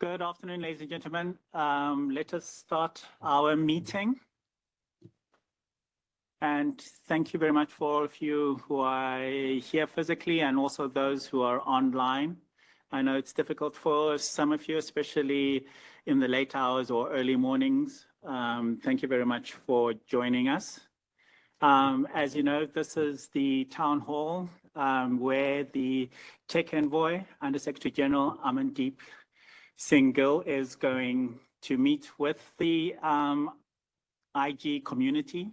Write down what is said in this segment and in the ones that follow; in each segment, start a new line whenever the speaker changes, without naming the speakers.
Good afternoon, ladies and gentlemen. Um, let us start our meeting. And thank you very much for all of you who are here physically and also those who are online. I know it's difficult for some of you, especially in the late hours or early mornings. Um, thank you very much for joining us. Um, as you know, this is the town hall um, where the Tech Envoy Under Secretary General Amandeep Singh Gill is going to meet with the um, IG community.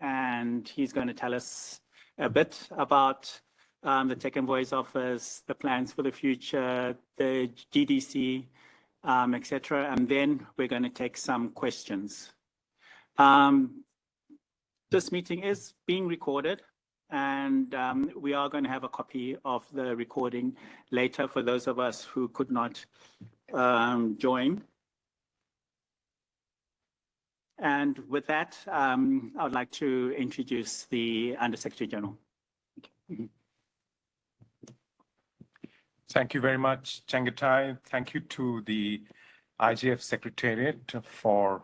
And he's going to tell us a bit about the Tech Envoy's office, the plans for the future, the GDC, etc. And then we're going to take some questions. This meeting is being recorded, and um, we are going to have a copy of the recording later for those of us who could not um, join. And with that, um, I would like to introduce the Under Secretary General.
Thank you very much, Chengetai. Thank you to the IGF Secretariat for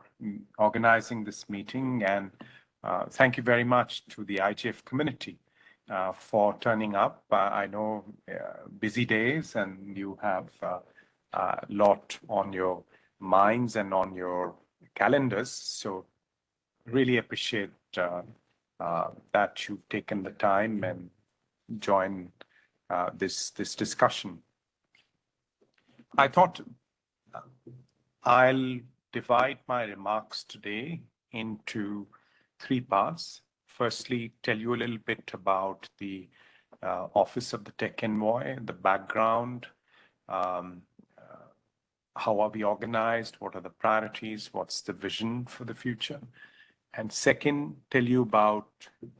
organizing this meeting. Uh, thank you very much to the IGF community uh, for turning up. Uh, I know busy days, and you have a lot on your minds and on your calendars. I really appreciate that you've taken the time and joined this this discussion. I thought I'll divide my remarks today into three parts. Firstly, tell you a little bit about the uh, Office of the Tech Envoy, the background, um, uh, how are we organized, what are the priorities, what's the vision for the future. And Second, tell you about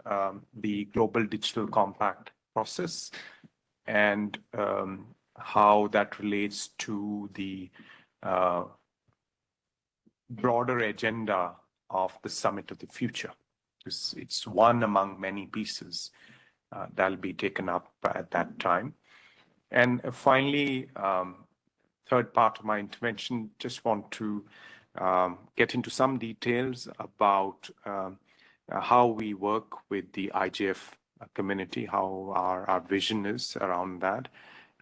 um, the Global Digital Compact process and um, how that relates to the uh, broader agenda of the Summit of the Future. It's one among many pieces uh, that'll be taken up at that time. And finally, um, third part of my intervention, just want to um, get into some details about um, how we work with the IGF community, how our our vision is around that,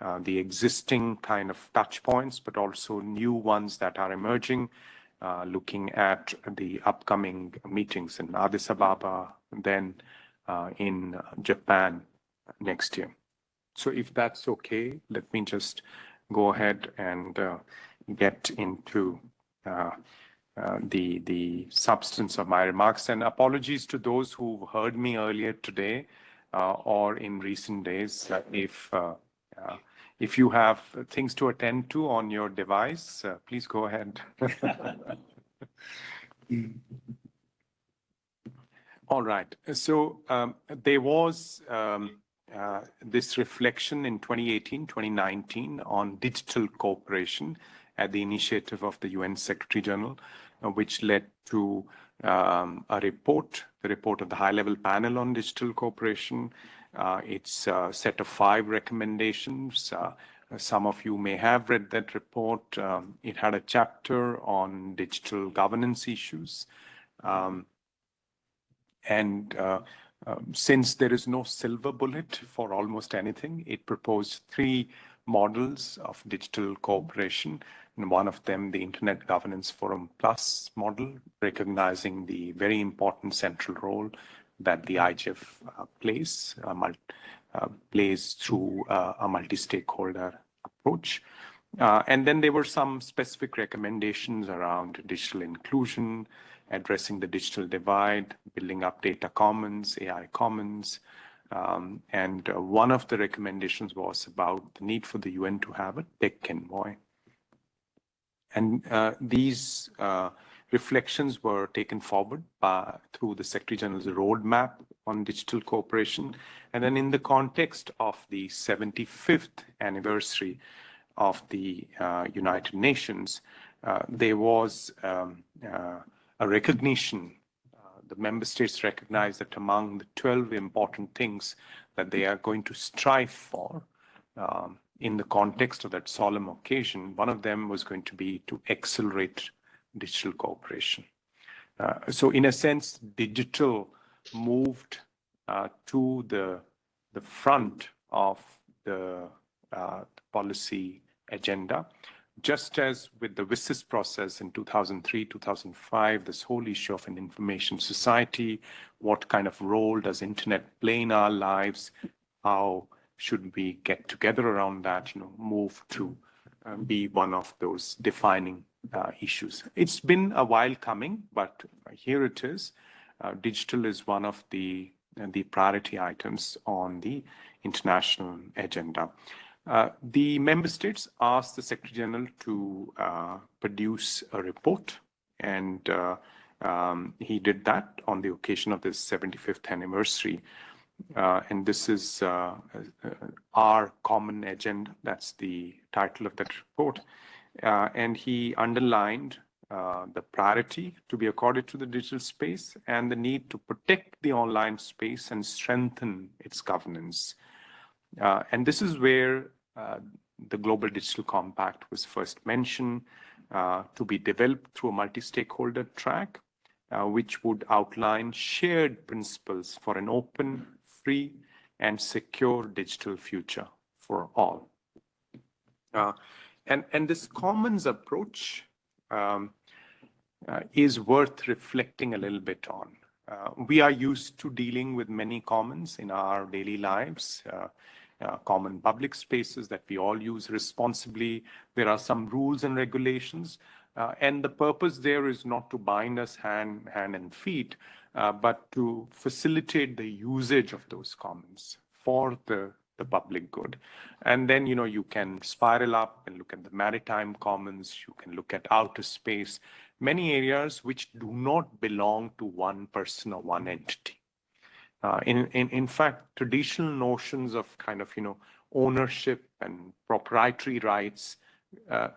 uh, the existing kind of touch points, but also new ones that are emerging, Uh, looking at the upcoming meetings in Addis Ababa, then uh, in Japan next year. So if that's okay, let me just go ahead and uh, get into the substance of my remarks. And apologies to those who heard me earlier today or in recent days. If you have things to attend to on your device, uh, please go ahead. All right. So um, there was um, uh, this reflection in 2018, 2019 on digital cooperation at the initiative of the UN Secretary General, uh, which led to um, a report, the report of the High-Level Panel on Digital Cooperation. Uh, it's a set of five recommendations. Uh, some of you may have read that report. Um, it had a chapter on digital governance issues. Um, uh, um since there is no silver bullet for almost anything, it proposed three models of digital cooperation. And one of them, the Internet Governance Forum Plus model, recognizing the very important central role that the IGF uh, plays uh, uh, plays through a multi-stakeholder approach. And then there were some specific recommendations around digital inclusion, addressing the digital divide, building up data commons, AI commons. Um, and one of the recommendations was about the need for the UN to have a Tech Envoy. And these reflections were taken forward through the Secretary General's roadmap on digital cooperation. And then in the context of the 75th anniversary of the uh, United Nations, uh, there was um, uh, a recognition. The member states recognized that among the 12 important things that they are going to strive for um, in the context of that solemn occasion, one of them was going to be to accelerate digital cooperation. Uh, so in a sense, digital moved uh, to the, the front of the uh, policy agenda. Just as with the WSIS process in 2003, 2005, this whole issue of an information society, what kind of role does internet play in our lives, how should we get together around that, you know, move to uh, be one of those defining uh, issues. It's been a while coming, but here it is. Uh, digital is one of the uh, the priority items on the international agenda. Uh, the member states asked the Secretary General to uh, produce a report, and uh, um, he did that on the occasion of this 75th anniversary. Uh, and this is uh, our common agenda. That's the title of that report. And he underlined the priority to be accorded to the digital space and the need to protect the online space and strengthen its governance. Uh, and this is where uh, the Global Digital Compact was first mentioned uh, to be developed through a multi-stakeholder track, uh, which would outline shared principles for an open, free, and secure digital future for all. Uh, and, and this commons approach um, uh, is worth reflecting a little bit on. we are used to dealing with many commons in our daily lives uh, common public spaces that we all use responsibly. There are some rules and regulations. Uh, and the purpose there is not to bind us hand, hand and feet, uh, but to facilitate the usage of those commons for the, the public good. And then, you know, you can spiral up and look at the maritime commons, you can look at outer space, many areas which do not belong to one person or one entity. Uh, in, in, in fact, traditional notions of kind of, you know, ownership and proprietary rights uh,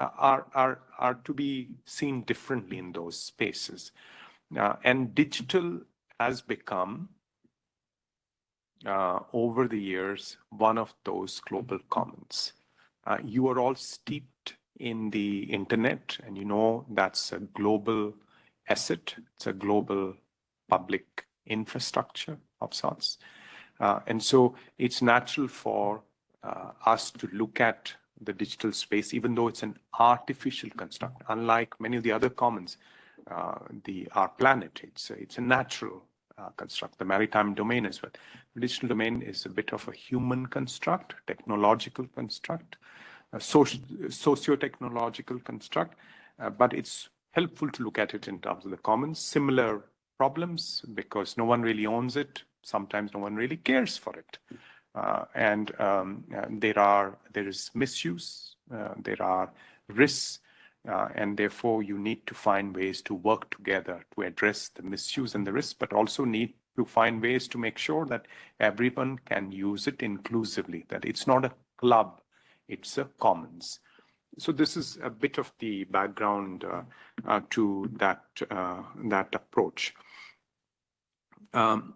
are, are, are to be seen differently in those spaces. Uh, and digital has become, uh, over the years, one of those global commons. Uh, you are all steeped in the internet, and you know that's a global asset. It's a global public infrastructure of sorts. Uh, and so it's natural for uh, us to look at the digital space, even though it's an artificial construct, unlike many of the other commons, uh, the our planet, it's it's a natural uh, construct, the maritime domain as well. Digital domain is a bit of a human construct, technological construct, a socio-technological construct, uh, but it's helpful to look at it in terms of the commons. Similar problems because no one really owns it. Sometimes no one really cares for it. Uh, and, um, and, there are there is misuse, uh, there are risks, uh, and therefore you need to find ways to work together to address the misuse and the risks, but also need to find ways to make sure that everyone can use it inclusively, that it's not a club, it's a commons. So this is a bit of the background uh, uh, to that uh, that approach. Um,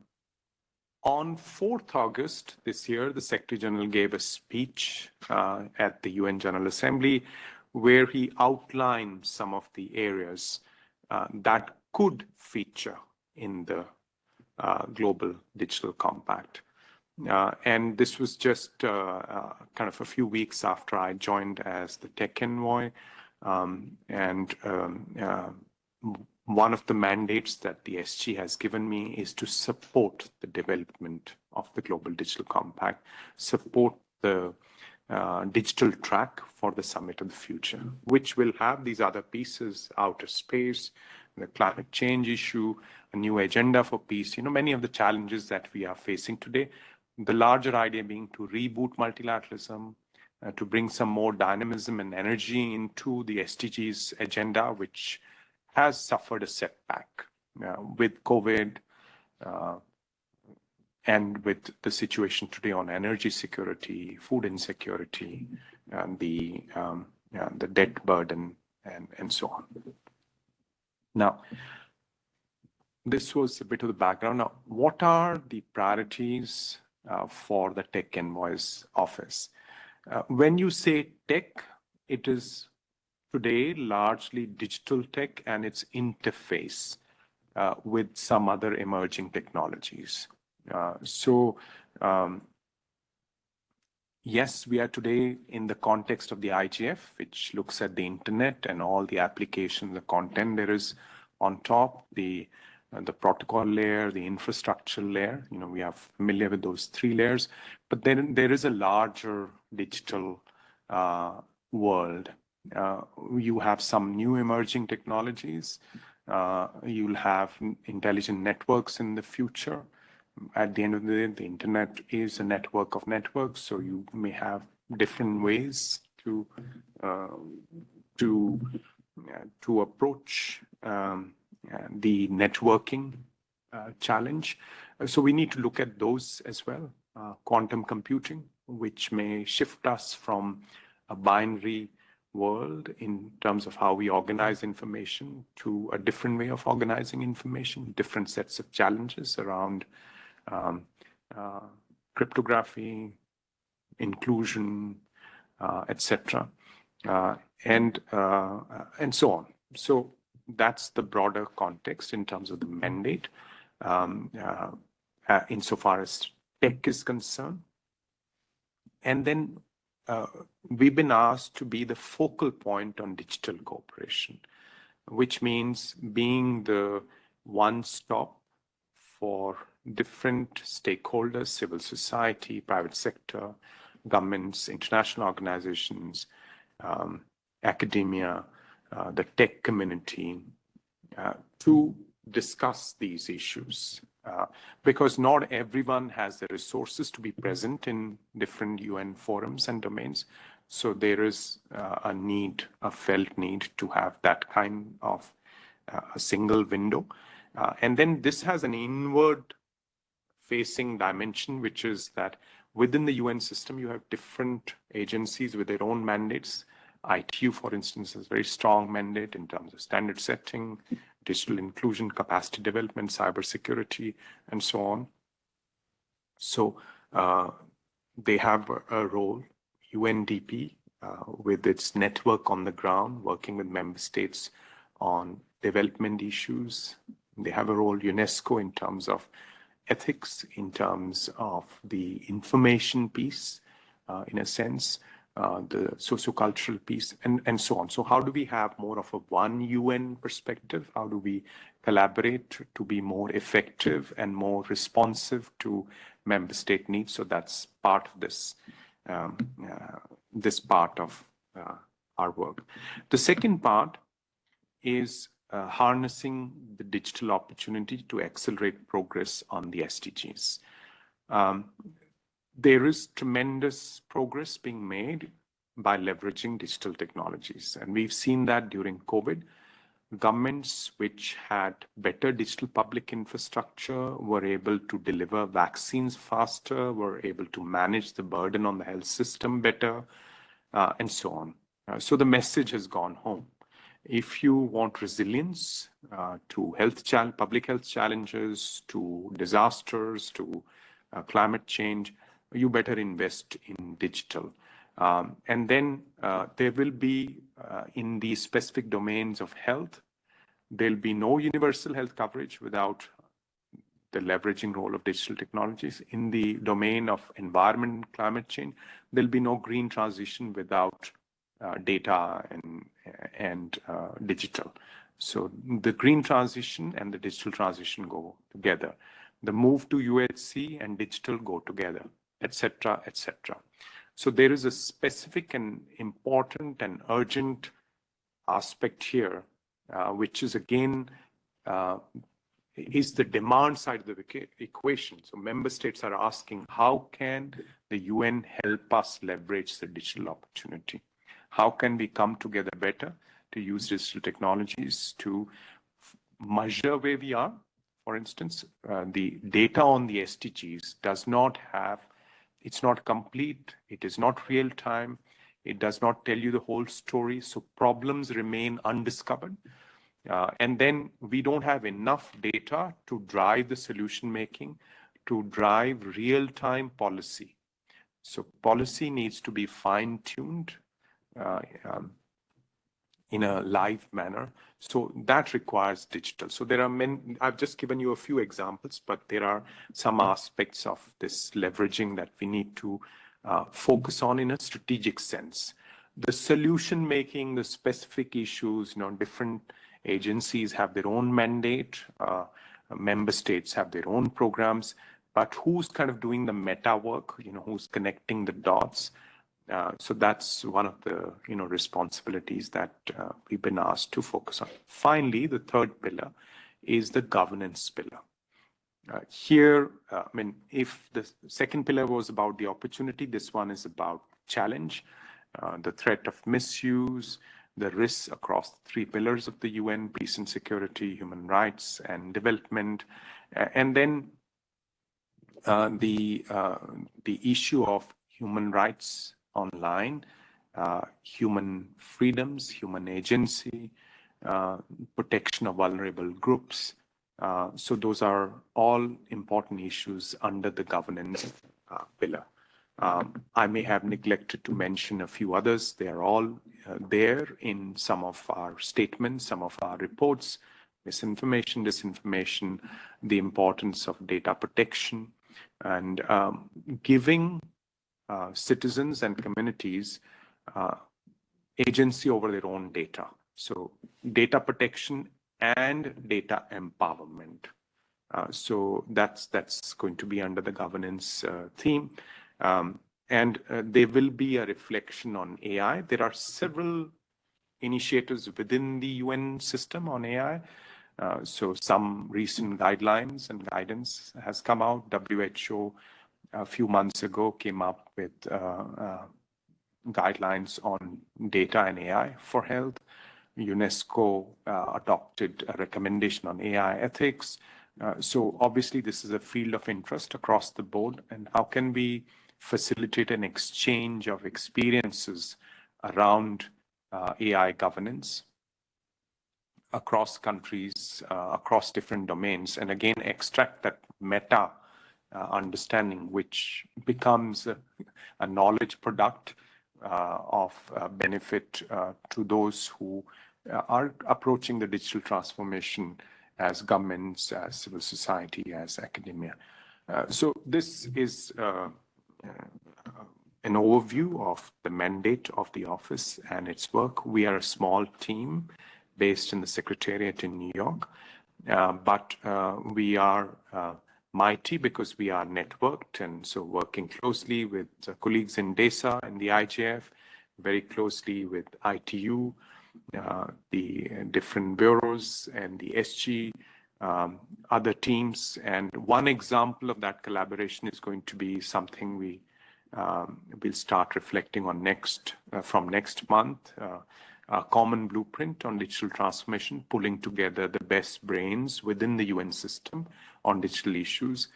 on 4th August this year, the Secretary General gave a speech uh, at the UN General Assembly where he outlined some of the areas uh, that could feature in the uh, Global Digital Compact. Uh, and this was just uh, uh, kind of a few weeks after I joined as the tech envoy. Um, and um, one of the mandates that the SG has given me is to support the development of the Global Digital Compact, support the uh, digital track for the Summit of the Future, which will have these other pieces, outer space, the climate change issue, a new agenda for peace, you know, many of the challenges that we are facing today. The larger idea being to reboot multilateralism, uh, to bring some more dynamism and energy into the SDGs agenda, which has suffered a setback uh, with COVID uh, and with the situation today on energy security, food insecurity, and the um, the debt burden, and and so on. Now, this was a bit of the background. Now, what are the priorities uh, for the Tech Envoy's office. Uh, when you say tech, it is today largely digital tech and its interface uh, with some other emerging technologies. Uh, so, um, yes, we are today in the context of the IGF, which looks at the internet and all the applications, the content there is on top, the uh, the protocol layer, the infrastructure layer. You know, we are familiar with those three layers, but then there is a larger digital uh, world. Uh, you have some new emerging technologies. Uh, you'll have intelligent networks in the future. At the end of the day, the internet is a network of networks, so you may have different ways to uh, to uh, to approach um, the networking uh, challenge. Uh, so we need to look at those as well. Uh, quantum computing, which may shift us from a binary world in terms of how we organize information to a different way of organizing information, different sets of challenges around um, uh, cryptography, inclusion, uh, etc., uh, and and so on. So that's the broader context in terms of the mandate um, uh, uh, insofar as tech is concerned. And then uh, we've been asked to be the focal point on digital cooperation, which means being the one stop for different stakeholders, civil society, private sector, governments, international organizations, um, academia, uh, the tech community uh, to discuss these issues. Uh, because not everyone has the resources to be present in different UN forums and domains. So there is uh, a need, a felt need to have that kind of uh, a single window. Uh, and then this has an inward facing dimension, which is that within the UN system, you have different agencies with their own mandates ITU, for instance, has very strong mandate in terms of standard setting, digital inclusion, capacity development, cybersecurity, and so on. So uh, they have a, a role. UNDP, uh, with its network on the ground, working with member states on development issues. They have a role, UNESCO, in terms of ethics, in terms of the information piece, uh, in a sense uh, the sociocultural piece, and, and so on. So how do we have more of a one UN perspective? How do we collaborate to be more effective and more responsive to member state needs? So that's part of this, um, uh, this part of our work. The second part is uh, harnessing the digital opportunity to accelerate progress on the SDGs. Um, there is tremendous progress being made by leveraging digital technologies. And we've seen that during COVID. Governments which had better digital public infrastructure were able to deliver vaccines faster, were able to manage the burden on the health system better, uh, and so on. Uh, so the message has gone home. If you want resilience uh, to health public health challenges, to disasters, to uh, climate change, you better invest in digital. Um, and then uh, there will be, uh, in the specific domains of health, there'll be no universal health coverage without the leveraging role of digital technologies. In the domain of environment and climate change, there'll be no green transition without data and, and uh, digital. So the green transition and the digital transition go together. The move to UHC and digital go together etc., etc. So there is a specific and important and urgent aspect here, uh, which is again, uh, is the demand side of the equation. So member states are asking, how can the UN help us leverage the digital opportunity? How can we come together better to use digital technologies to measure where we are? For instance, uh, the data on the SDGs does not have it's not complete. It is not real time. It does not tell you the whole story. So problems remain undiscovered. Uh, and then we don't have enough data to drive the solution making, to drive real time policy. So policy needs to be fine-tuned uh, um, in a live manner. So that requires digital. So there are many, I've just given you a few examples, but there are some aspects of this leveraging that we need to uh, focus on in a strategic sense. The solution making, the specific issues, you know, different agencies have their own mandate, uh, member states have their own programs, but who's kind of doing the meta work, you know, who's connecting the dots, uh, so that's one of the you know responsibilities that uh, we've been asked to focus on. Finally, the third pillar is the governance pillar. Uh, here, uh, I mean, if the second pillar was about the opportunity, this one is about challenge, uh, the threat of misuse, the risks across the three pillars of the UN, peace and security, human rights, and development, and then the the issue of human rights online, uh, human freedoms, human agency, uh, protection of vulnerable groups. Uh, so those are all important issues under the governance uh, pillar. Um, I may have neglected to mention a few others. They are all uh, there in some of our statements, some of our reports, misinformation, disinformation, the importance of data protection, and um, giving uh, citizens and communities uh, agency over their own data. So data protection and data empowerment. Uh, so that's that's going to be under the governance uh, theme. Um, and uh, there will be a reflection on AI. There are several initiatives within the UN system on AI. So some recent guidelines and guidance has come out. WHO a few months ago came up with uh, uh, guidelines on data and AI for health. UNESCO uh, adopted a recommendation on AI ethics. So obviously this is a field of interest across the board and how can we facilitate an exchange of experiences around uh, AI governance across countries, uh, across different domains, and again, extract that meta uh, understanding, which becomes a, a knowledge product uh, of uh, benefit to those who are approaching the digital transformation as governments, as civil society, as academia. so this is an overview of the mandate of the office and its work. We are a small team based in the Secretariat in New York, uh, but uh, we are uh, mighty because we are networked and so working closely with colleagues in DESA and the IGF, very closely with ITU, uh, the different bureaus and the SG, um, other teams. And one example of that collaboration is going to be something we um, will start reflecting on next uh, from next month. Uh, a common blueprint on digital transformation, pulling together the best brains within the UN system on digital issues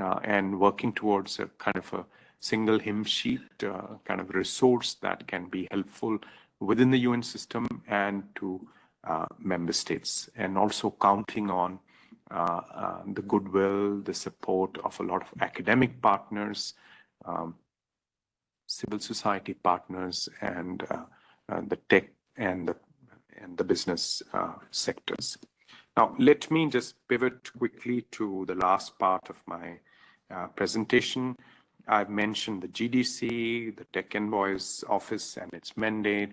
uh, and working towards a kind of a single hymn sheet uh, kind of resource that can be helpful within the UN system and to uh, member states and also counting on the goodwill, the support of a lot of academic partners, um, civil society partners, and uh, the tech and the, and the business uh, sectors. Now, let me just pivot quickly to the last part of my uh, presentation. I've mentioned the GDC, the Tech Envoy's office and its mandate.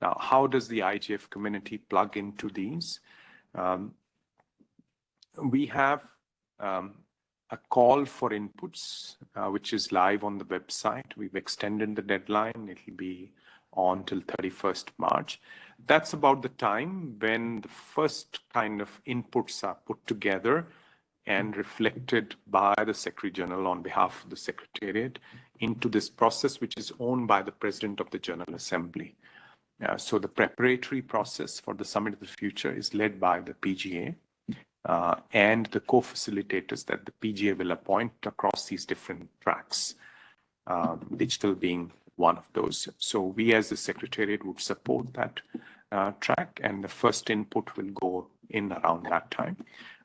Now, how does the IGF community plug into these? Um, we have um, a call for inputs, uh, which is live on the website. We've extended the deadline. It'll be on till 31st March. That's about the time when the first kind of inputs are put together and reflected by the Secretary General on behalf of the Secretariat into this process, which is owned by the President of the General Assembly. Uh, so the preparatory process for the Summit of the Future is led by the PGA uh, and the co-facilitators that the PGA will appoint across these different tracks, um, digital being one of those. So we as the Secretariat would support that uh, track and the first input will go in around that time.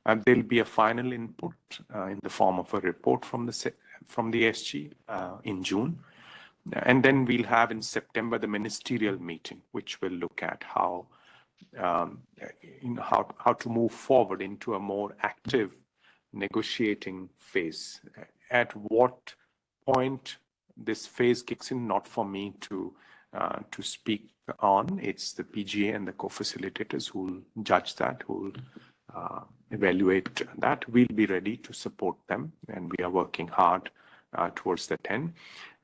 Uh, there'll be a final input uh, in the form of a report from the from the SG uh, in June. and then we'll have in September the ministerial meeting, which will look at how um, you know, how, how to move forward into a more active negotiating phase. At what point this phase kicks in, not for me to uh, to speak on. It's the PGA and the co-facilitators who will judge that, who will uh, evaluate that. We'll be ready to support them, and we are working hard uh, towards that end.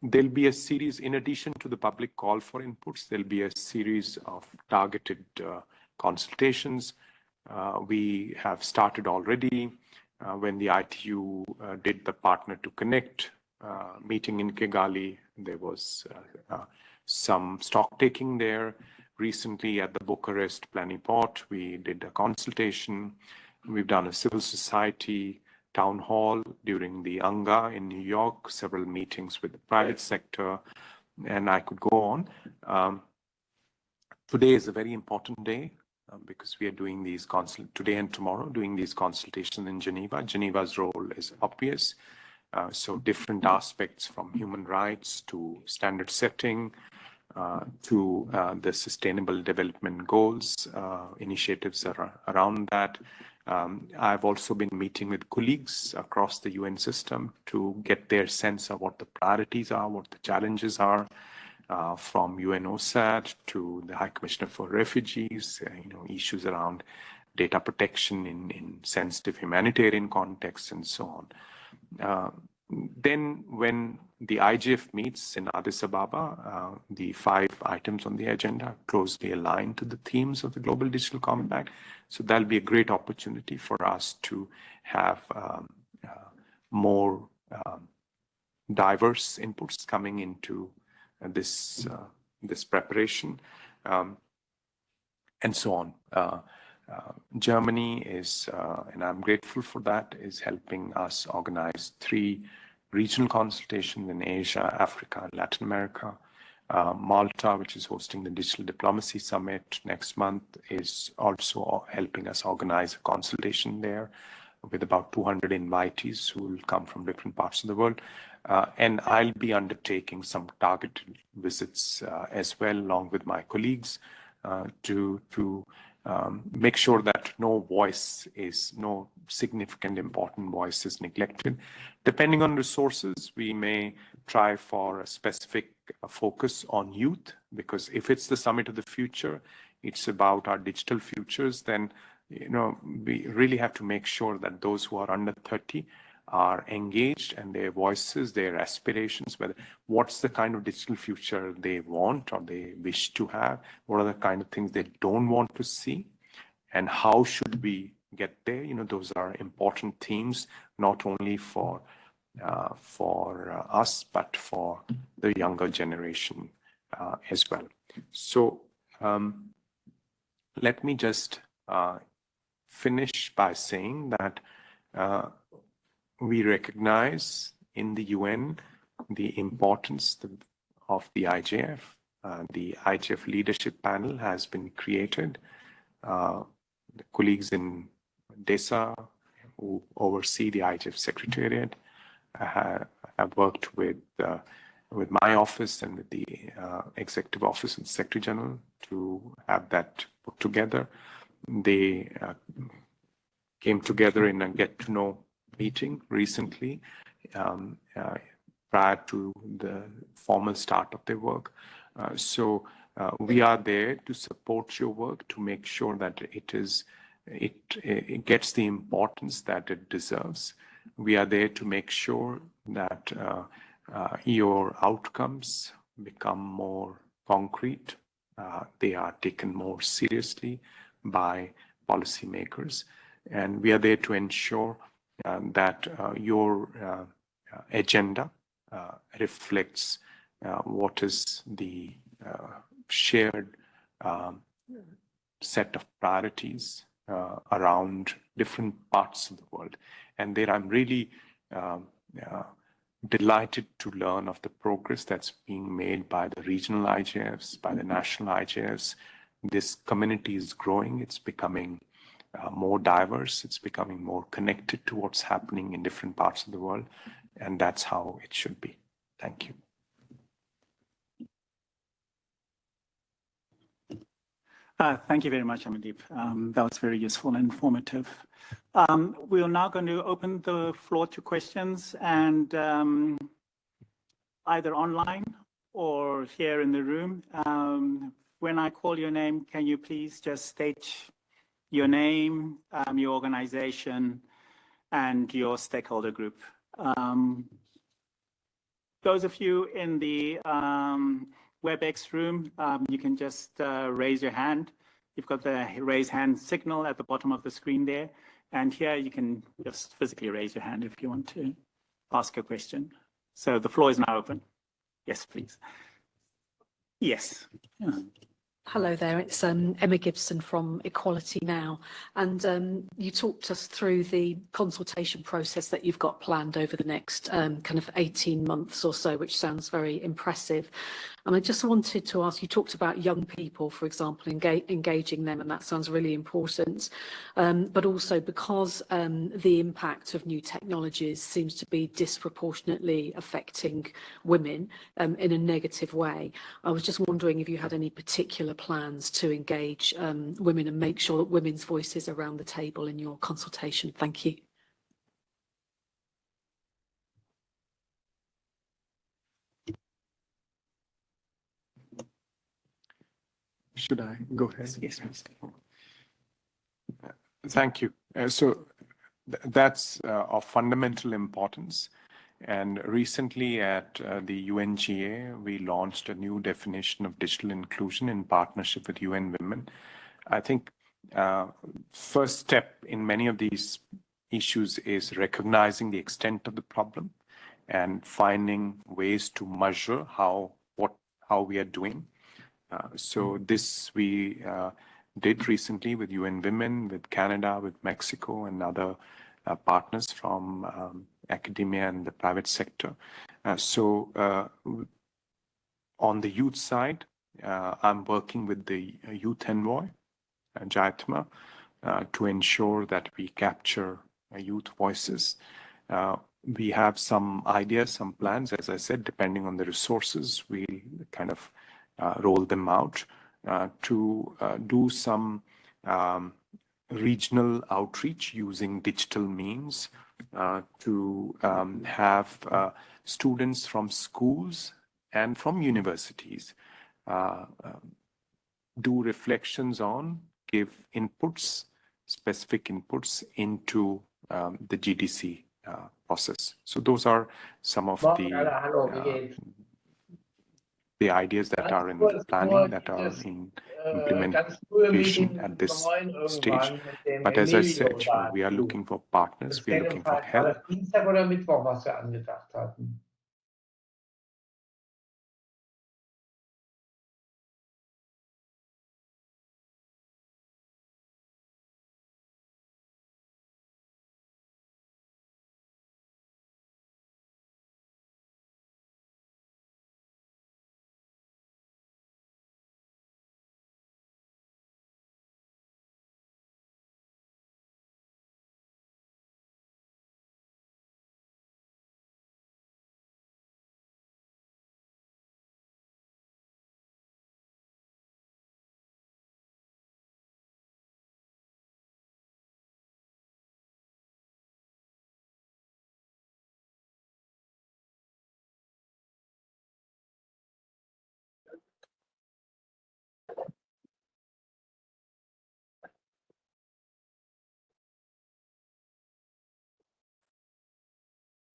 There'll be a series, in addition to the public call for inputs, there'll be a series of targeted uh, consultations. Uh, we have started already when the ITU did the Partner2Connect meeting in Kigali. There was some stock taking there. Recently at the Bucharest Plenipot, we did a consultation. We've done a civil society town hall during the UNGA in New York, several meetings with the private sector, and I could go on. Um, today is a very important day um, because we are doing these consult today and tomorrow, doing these consultations in Geneva. Geneva's role is obvious. Uh, so different aspects from human rights to standard setting uh, to uh, the sustainable development goals, uh, initiatives around that. Um, I've also been meeting with colleagues across the UN system to get their sense of what the priorities are, what the challenges are, uh, from UNOSAT to the High Commissioner for Refugees, uh, you know, issues around data protection in, in sensitive humanitarian contexts and so on. Uh, then when the IGF meets in Addis Ababa, uh, the five items on the agenda closely aligned to the themes of the Global Digital Compact. So that'll be a great opportunity for us to have um, uh, more um, diverse inputs coming into uh, this uh, this preparation, um, and so on. Uh, uh, Germany is, and I'm grateful for that, is helping us organize three regional consultations in Asia, Africa, and Latin America. Uh, Malta, which is hosting the Digital Diplomacy Summit next month, is also helping us organize a consultation there with about 200 invitees who will come from different parts of the world. Uh, and I'll be undertaking some targeted visits uh, as well, along with my colleagues, uh, to to um, make sure that no voice is, no significant important voice is neglected. Depending on resources, we may try for a specific focus on youth, because if it's the summit of the future, it's about our digital futures, then you know we really have to make sure that those who are under 30 are engaged and their voices, their aspirations, whether what's the kind of digital future they want or they wish to have, what are the kind of things they don't want to see, and how should we get there? You know, those are important themes, not only for uh, for uh, us, but for the younger generation uh, as well. So um, let me just uh, finish by saying that uh, we recognize in the UN the importance of the IGF. Uh, the IGF leadership panel has been created. Uh, colleagues in DESA who oversee the IGF secretariat have, have worked with uh, with my office and with the uh, executive office and secretary general to have that put together. They uh, came together in a get to know meeting recently um, uh, prior to the formal start of their work. Uh, so uh, we are there to support your work to make sure that it is it, it gets the importance that it deserves. We are there to make sure that uh, uh, your outcomes become more concrete. They are taken more seriously by policymakers. And we are there to ensure um, that uh, your uh, uh, agenda reflects what is the shared um, set of priorities around different parts of the world. And there I'm really um, delighted to learn of the progress that's being made by the regional IGFs, by the national IGFs. This community is growing. It's becoming uh, more diverse, it's becoming more connected to what's happening in different parts of the world, and that's how it should be. Thank you.
Uh, thank you very much, Amandeep. Um, that was very useful and informative. Um, we are now going to open the floor to questions and um, either online or here in the room. Um, when I call your name, can you please just state your name, um, your organization, and your stakeholder group? Um, Those of you in the um, WebEx room, um, you can just uh, raise your hand. You've got the raise hand signal at the bottom of the screen there. And here you can just physically raise your hand if you want to ask a question. So the floor is now open. Yes, please. Yes. Yeah.
Hello there, it's um, Emma Gibson from Equality Now. And um, you talked us through the consultation process that you've got planned over the next um, kind of 18 months or so, which sounds very impressive. And I just wanted to ask, you talked about young people, for example, engaging them, and that sounds really important. Um, but also because um, the impact of new technologies seems to be disproportionately affecting women um, in a negative way. I was just wondering if you had any particular plans to engage um, women and make sure that women's voices are around the table in your consultation. Thank you.
Should I go ahead?
Yes, please.
Thank you. Uh, So th- that's uh, of fundamental importance. And recently at uh, the UNGA, we launched a new definition of digital inclusion in partnership with UN Women. I think uh, first step in many of these issues is recognizing the extent of the problem and finding ways to measure how what how we are doing. Uh, so this we uh, did recently with UN Women, with Canada, with Mexico, and other uh, partners from um, academia and the private sector. So on the youth side, I'm working with the youth envoy, uh, Jayathma, to ensure that we capture youth voices. Uh, we have some ideas, some plans, as I said, depending on the resources, we kind of roll them out uh, to uh, do some um, regional outreach using digital means uh, to um, have uh, students from schools and from universities uh, um, do reflections on, give inputs, specific inputs into um, the GDC uh, process. So those are some of the uh? The ideas that are in
kurz
planning, that are in
frühe
implementation at this stage.
irgendwann mit dem
But as I said, we are looking for partners, we are looking for help.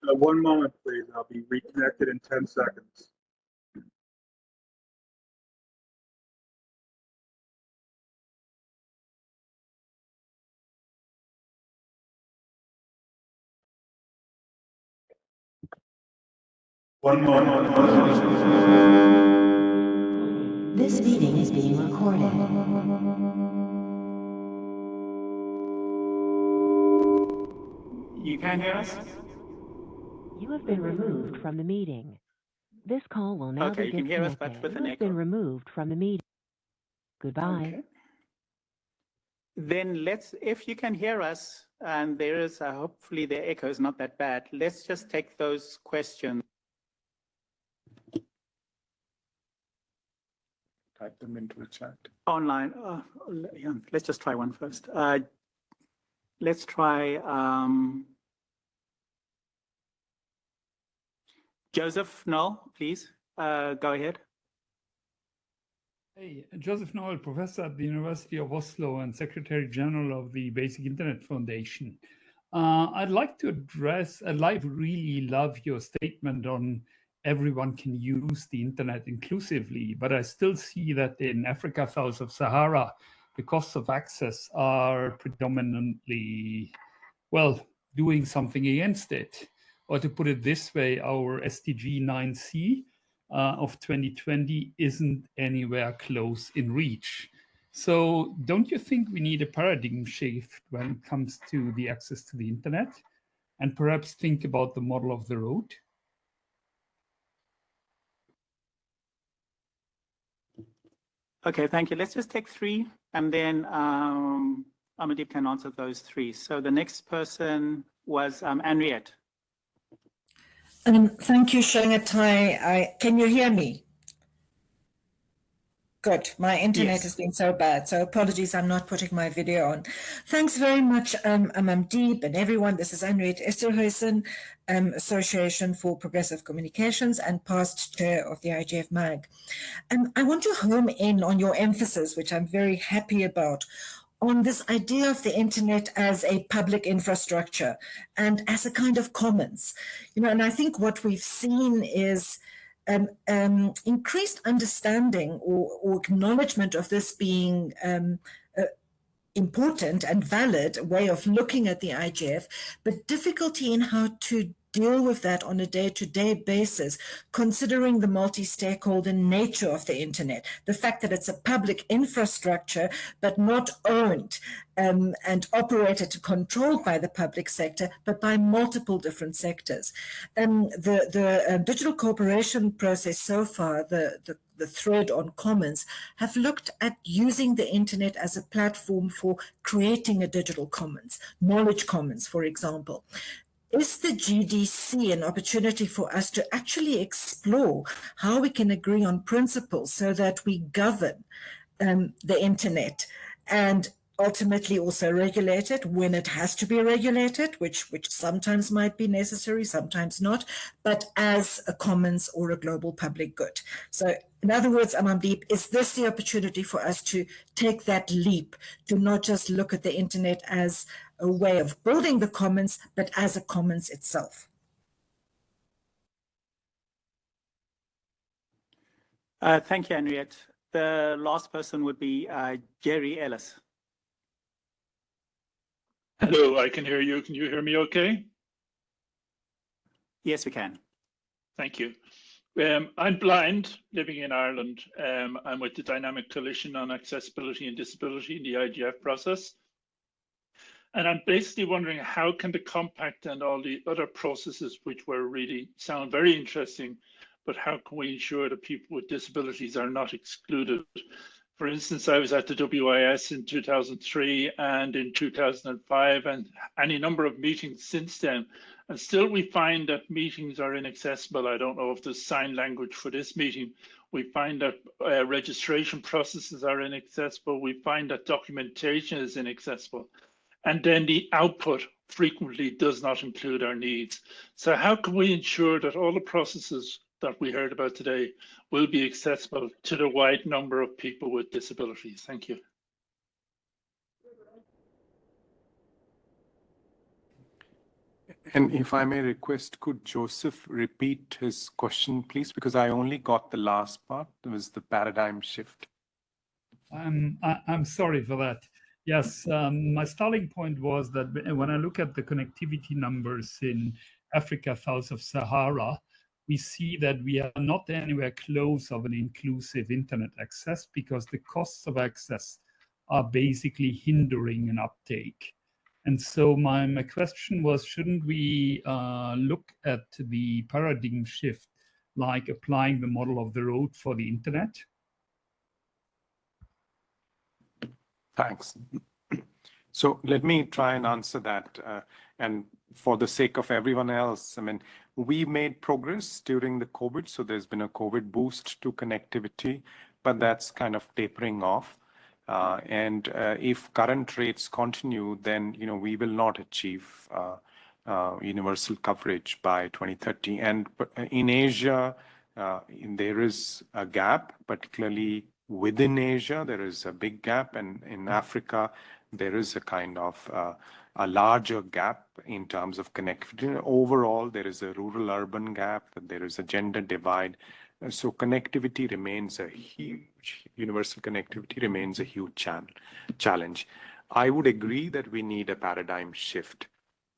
Uh, One moment, please. I'll be reconnected in 10 seconds. One moment.
This meeting is being recorded.
You can hear us?
You have been removed from the meeting. This call will now
Okay,
be
you can hear us, but
disconnected.
with an
You have been removed from the meeting. Goodbye.
Okay. Then let's, if you can hear us, and there is, uh, hopefully the echo is not that bad, let's just take those questions.
type them into the chat.
Online, uh, yeah, let's just try one first. Uh, let's try um, Joseph Noll, please. Uh, go ahead.
Hey, Joseph Noll, professor at the University of Oslo and Secretary General of the Basic Internet Foundation. Uh, I'd like to address, like really love your statement on everyone can use the internet inclusively, but I still see that in Africa south of Sahara, the costs of access are predominantly, well, doing something against it. Or to put it this way, our SDG 9C uh, of 2020 isn't anywhere close in reach. So don't you think we need a paradigm shift when it comes to the access to the internet and perhaps think about the model of the road?
Okay, thank you. Let's just take three and then um, Amandeep can answer those three. So the next person was um, Anriette.
Um, thank you, Chengetai. I, can you hear me? Good. My internet
Yes.
has been so bad, so apologies. I'm not putting my video on. Thanks very much, um, Amandeep and everyone. This is Anriette Esterhuysen, um, Association for Progressive Communications and past chair of the IGF MAG. Um, I want to home in on your emphasis, which I'm very happy about, on this idea of the internet as a public infrastructure and as a kind of commons. You know, and I think what we've seen is um, um, increased understanding or, or, acknowledgement of this being um, uh, important and valid way of looking at the IGF, but difficulty in how to deal with that on a day-to-day -day basis, considering the multi-stakeholder nature of the internet, the fact that it's a public infrastructure, but not owned um, and operated, controlled by the public sector, but by multiple different sectors. Um, the the uh, digital cooperation process so far, the, the the thread on commons have looked at using the internet as a platform for creating a digital commons, knowledge commons, for example is the GDC an opportunity for us to actually explore how we can agree on principles so that we govern um, the internet and ultimately also regulate it when it has to be regulated, which, which sometimes might be necessary, sometimes not, but as a commons or a global public good. So in other words, Amandeep, is this the opportunity for us to take that leap to not just look at the internet as a way of building the commons, but as a commons itself?
Uh, thank you, Anriette. The last person would be uh, Gerry Ellis.
Hello, I can hear you. Can you hear me okay?
Yes, we can.
Thank you. Um, I'm blind, living in Ireland. Um, I'm with the Dynamic Coalition on Accessibility and Disability in the IGF process. And I'm basically wondering how can the compact and all the other processes which were really sound very interesting, but how can we ensure that people with disabilities are not excluded? For instance, I was at the WSIS in 2003 and in 2005 and any number of meetings since then. And still we find that meetings are inaccessible. I don't know if there's sign language for this meeting. We find that uh, registration processes are inaccessible. We find that documentation is inaccessible. And then the output frequently does not include our needs. So how can we ensure that all the processes that we heard about today will be accessible to the wide number of people with disabilities. Thank you.
And if I may request, could Joseph repeat his question, please? Because I only got the last part. It was the paradigm shift.
I'm, I, I'm sorry for that. Yes, um, my starting point was that when I look at the connectivity numbers in Africa south of Sahara, we see that we are not anywhere close of an inclusive internet access because the costs of access are basically hindering an uptake. And so my, my question was, shouldn't we uh, look at the paradigm shift, like applying the model of the road for the internet?
Thanks. So let me try and answer that. Uh, and for the sake of everyone else, I mean, we made progress during the COVID. So there's been a COVID boost to connectivity. but that's kind of tapering off. Uh, and uh, if current rates continue, then you know we will not achieve uh, uh universal coverage by 2030. And in Asia, uh, in, there is a gap, particularly within Asia, there is a big gap, and in Africa, there is a kind of uh, a larger gap in terms of connectivity. Overall, there is a rural-urban gap, there is a gender divide. So connectivity remains a huge, universal connectivity remains a huge challenge. I would agree that we need a paradigm shift.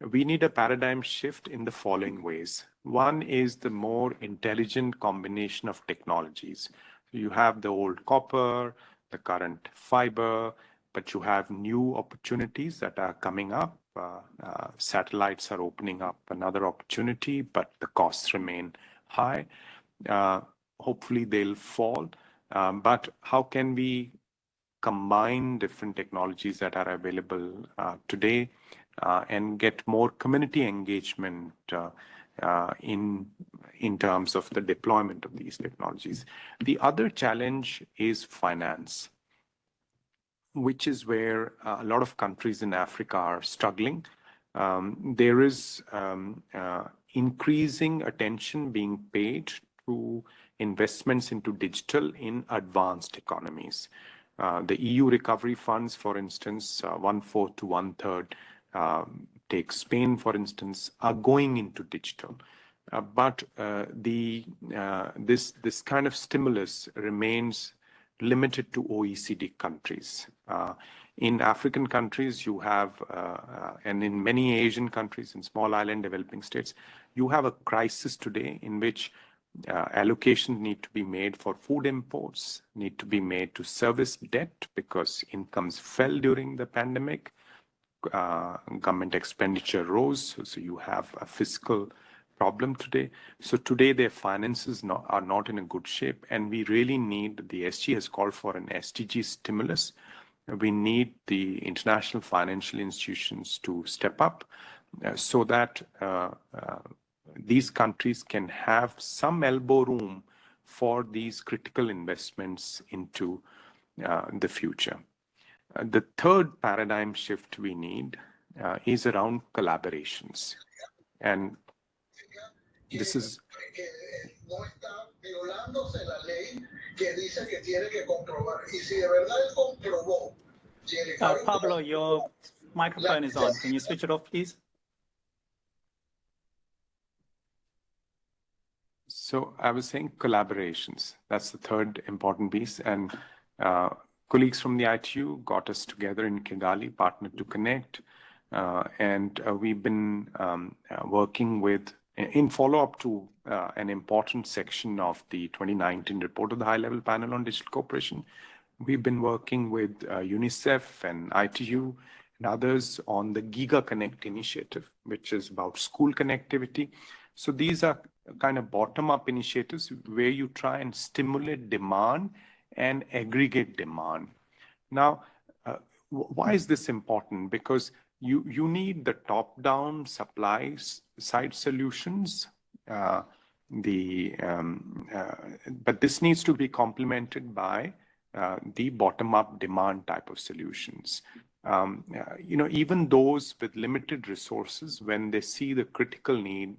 We need a paradigm shift in the following ways. One is the more intelligent combination of technologies. You have the old copper, the current fiber, but you have new opportunities that are coming up. Uh, uh, satellites are opening up another opportunity, but the costs remain high. Uh, hopefully they'll fall. Um, but how can we combine different technologies that are available uh, today uh, and get more community engagement uh, in in terms of the deployment of these technologies. The other challenge is finance which is where uh, a lot of countries in Africa are struggling. Um, there is um, uh, increasing attention being paid to investments into digital in advanced economies. Uh, the EU recovery funds, for instance, uh, one-fourth to one-third, um, take Spain, for instance, are going into digital. Uh, but uh, the this this kind of stimulus remains limited to OECD countries. Uh, in African countries, you have, uh, uh, and in many Asian countries, in small island developing states, you have a crisis today in which uh, allocations need to be made for food imports, need to be made to service debt because incomes fell during the pandemic. Uh, government expenditure rose, so, so you have a fiscal problem today. So today their finances not, are not in a good shape and we really need, the SG has called for an SDG stimulus. We need the international financial institutions to step up uh, so that uh, uh, these countries can have some elbow room for these critical investments into uh, the future. Uh, the third paradigm shift we need uh, is around collaborations. And this is no está violándose la ley que dice que tiene que comprobar. Y si de verdad él comprobó,
uh, Pablo, your microphone is on. Can you switch it off, please?
So I was saying collaborations. That's the third important piece. And uh, colleagues from the ITU got us together in Kigali, Partner2Connect. Uh, and uh, we've been um, uh, working with in follow-up to uh, an important section of the 2019 report of the High-Level Panel on Digital Cooperation, we've been working with uh, UNICEF and ITU and others on the Giga Connect initiative, which is about school connectivity. So these are kind of bottom-up initiatives where you try and stimulate demand and aggregate demand. Now, uh, why is this important? Because you, you need the top-down supplies side solutions. Uh, the um, uh, but this needs to be complemented by uh, the bottom-up demand type of solutions. Um, you know, even those with limited resources, when they see the critical need,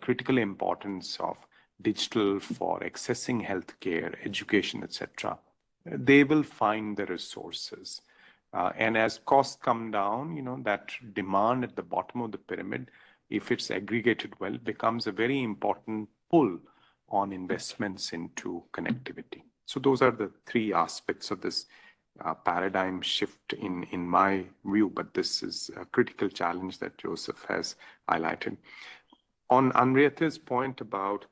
critical importance of digital for accessing healthcare, education, etc., they will find the resources. Uh, and as costs come down, you know, that demand at the bottom of the pyramid, if it's aggregated well, becomes a very important pull on investments into connectivity. So those are the three aspects of this uh, paradigm shift in, in my view, but this is a critical challenge that Joseph has highlighted. On Henrietta's point about,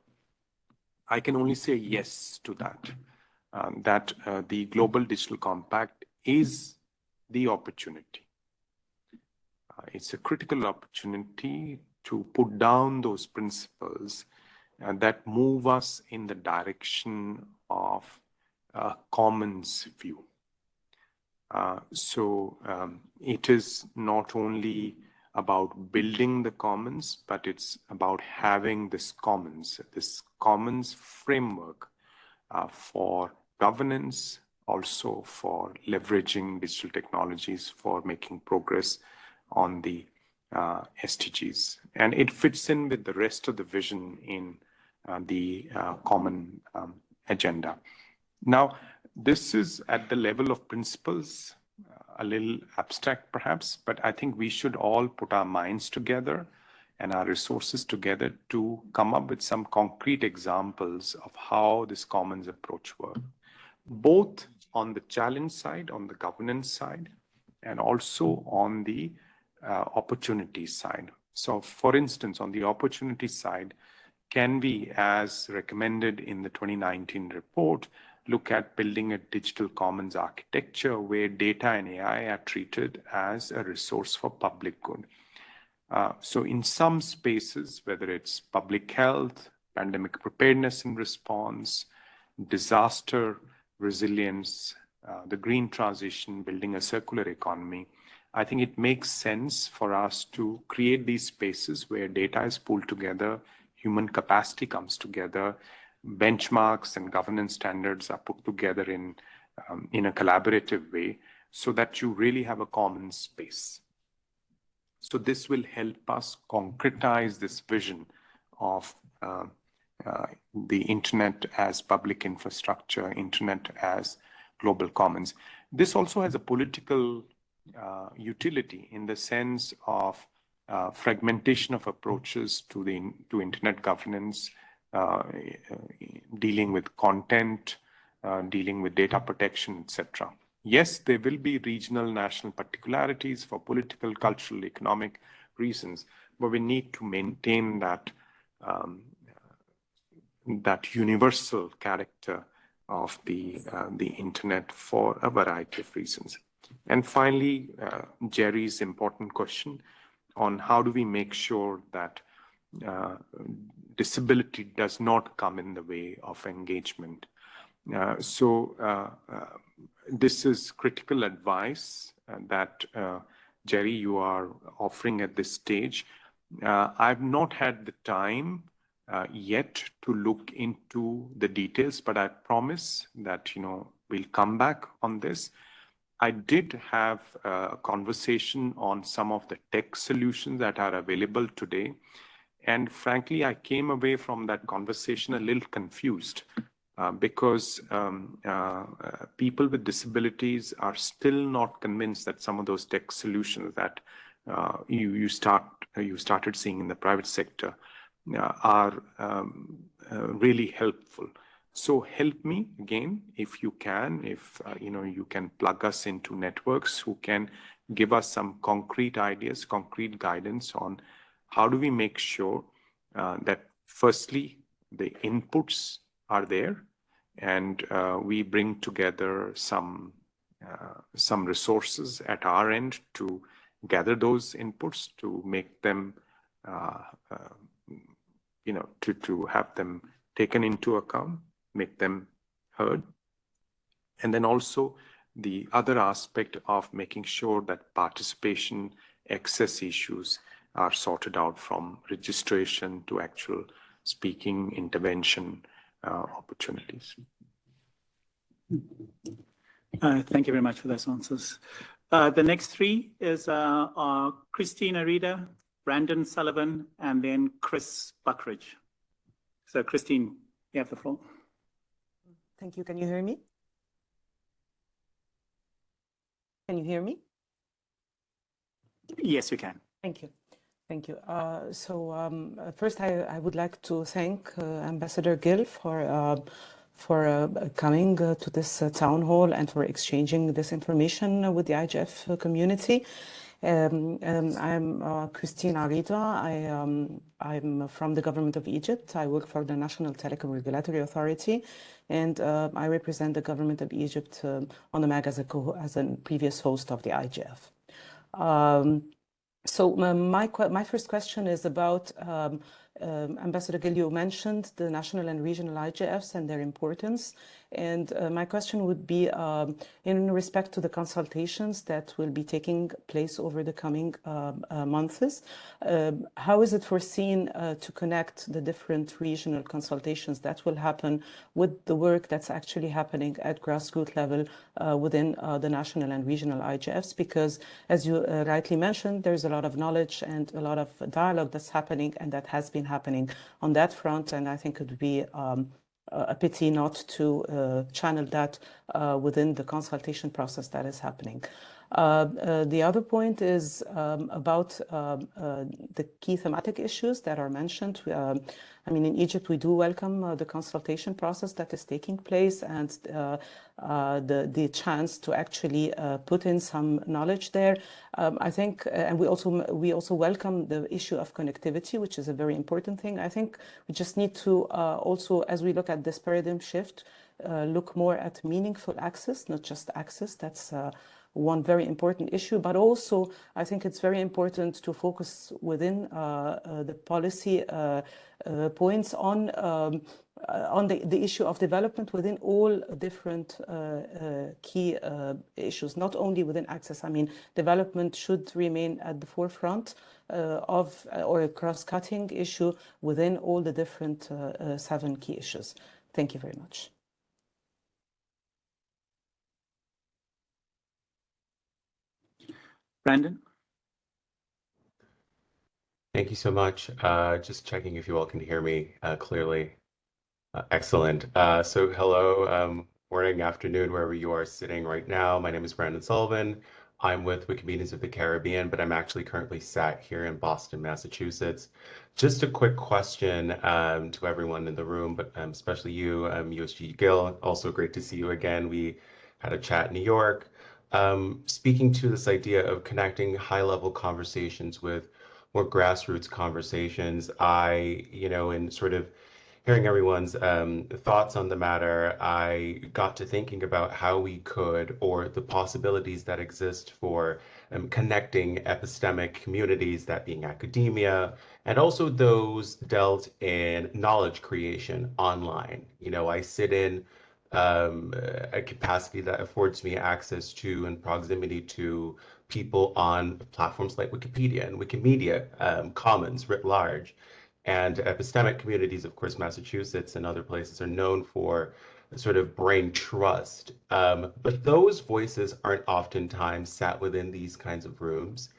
I can only say yes to that, um, that uh, the Global Digital Compact is the opportunity. Uh, it's a critical opportunity to put down those principles uh, that move us in the direction of a commons view. Uh, so um, it is not only about building the commons, but it's about having this commons, this commons framework uh, for governance, also for leveraging digital technologies for making progress on the uh, SDGs. And it fits in with the rest of the vision in uh, the uh, common um, agenda. Now, this is at the level of principles, a little abstract perhaps, but I think we should all put our minds together and our resources together to come up with some concrete examples of how this commons approach works, both on the challenge side, on the governance side, and also on the uh, opportunity side. So for instance, on the opportunity side, can we, as recommended in the 2019 report, look at building a digital commons architecture where data and AI are treated as a resource for public good. Uh, so in some spaces, whether it's public health, pandemic preparedness and response, disaster resilience, uh, the green transition, building a circular economy, I think it makes sense for us to create these spaces where data is pulled together, human capacity comes together, benchmarks and governance standards are put together in, um, in a collaborative way so that you really have a common space. So this will help us concretize this vision of uh, uh, the internet as public infrastructure, internet as global commons. This also has a political uh, utility in the sense of uh, fragmentation of approaches to the to internet governance, uh, dealing with content, dealing with data protection, etc. Yes, there will be regional, national particularities for political, cultural, economic reasons, but we need to maintain that um, that universal character of the uh, the internet for a variety of reasons. And finally, uh, Gerry's important question on how do we make sure that uh, disability does not come in the way of engagement. Uh, so uh, uh, this is critical advice uh, that Jerry, you are offering at this stage. I've not had the time yet to look into the details, but I promise that, you know, we'll come back on this. I did have a conversation on some of the tech solutions that are available today. And frankly, I came away from that conversation a little confused uh, because um, uh, people with disabilities are still not convinced that some of those tech solutions that uh, you, you, start, you started seeing in the private sector uh, are um, uh, really helpful. So help me again, if you can, if uh, you know you can plug us into networks who can give us some concrete ideas, concrete guidance on how do we make sure uh, that firstly the inputs are there and uh, we bring together some uh, some resources at our end to gather those inputs to make them uh, uh, you know to to have them taken into account make them heard. And then also the other aspect of making sure that participation access issues are sorted out from registration to actual speaking intervention uh, opportunities.
Uh, thank you very much for those answers. Uh, the next three is uh, Christine Arida, Brandon Sullivan, and then Chris Buckridge. So Christine, you have the floor.
Thank you. Can you hear me? Can you hear me?
Yes, we can.
Thank you. Thank you. Uh, so um, uh, first, I, I, would like to thank uh, Ambassador Gill for uh, for uh, coming uh, to this town hall and for exchanging this information with the IGF community. Um, um, I'm uh, Christine Arida. I, um, I'm from the government of Egypt. I work for the National Telecom Regulatory Authority, and uh, I represent the government of Egypt um, on the MAG as a, as a previous host of the IGF. Um, so my, my first question is about um, um, Ambassador Gill, you mentioned the national and regional IGFs and their importance. And uh, my question would be um, in respect to the consultations that will be taking place over the coming uh, uh, months, um, how is it foreseen uh, to connect the different regional consultations that will happen with the work that's actually happening at grassroots level uh, within uh, the national and regional IGFs? Because as you rightly mentioned, there's a lot of knowledge and a lot of dialogue that's happening and that has been happening on that front. And I think it would be um, a pity not to uh, channel that uh, within the consultation process that is happening. Uh, uh, the other point is um, about um, uh, the key thematic issues that are mentioned. Um, I mean, in Egypt, we do welcome uh, the consultation process that is taking place and uh, the, the chance to actually put in some knowledge there. Um, I think, and we also, we also welcome the issue of connectivity, which is a very important thing. I think we just need to also, as we look at this paradigm shift, look more at meaningful access, not just access. That's one very important issue, but also I think it's very important to focus within uh, uh, the policy uh, uh points on um, uh, on the, the issue of development within all different uh, key issues, not only within access. I mean, development should remain at the forefront of or a cross-cutting issue within all the different seven key issues. Thank you very much.
Brandon?
Thank you so much. Uh, just checking if you all can hear me uh, clearly. Uh, excellent. Uh, so hello, um, morning, afternoon, wherever you are sitting right now. My name is Brandon Sullivan. I'm with Wikimedians of the Caribbean, but I'm actually currently sat here in Boston, Massachusetts. Just a quick question um, to everyone in the room, but um, especially you, um, USG Gill. Also great to see you again. We had a chat in New York um, speaking to this idea of connecting high level conversations with more grassroots conversations, I, you know, in sort of hearing everyone's um, thoughts on the matter, I got to thinking about how we could, or the possibilities that exist for um, connecting epistemic communities, that being academia, and also those dealt in knowledge creation online. You know, I sit in um, a capacity that affords me access to and proximity to people on platforms like Wikipedia and Wikimedia um, Commons writ large. And epistemic communities, of course, Massachusetts and other places are known for sort of brain trust. Um, but those voices aren't oftentimes sat within these kinds of rooms.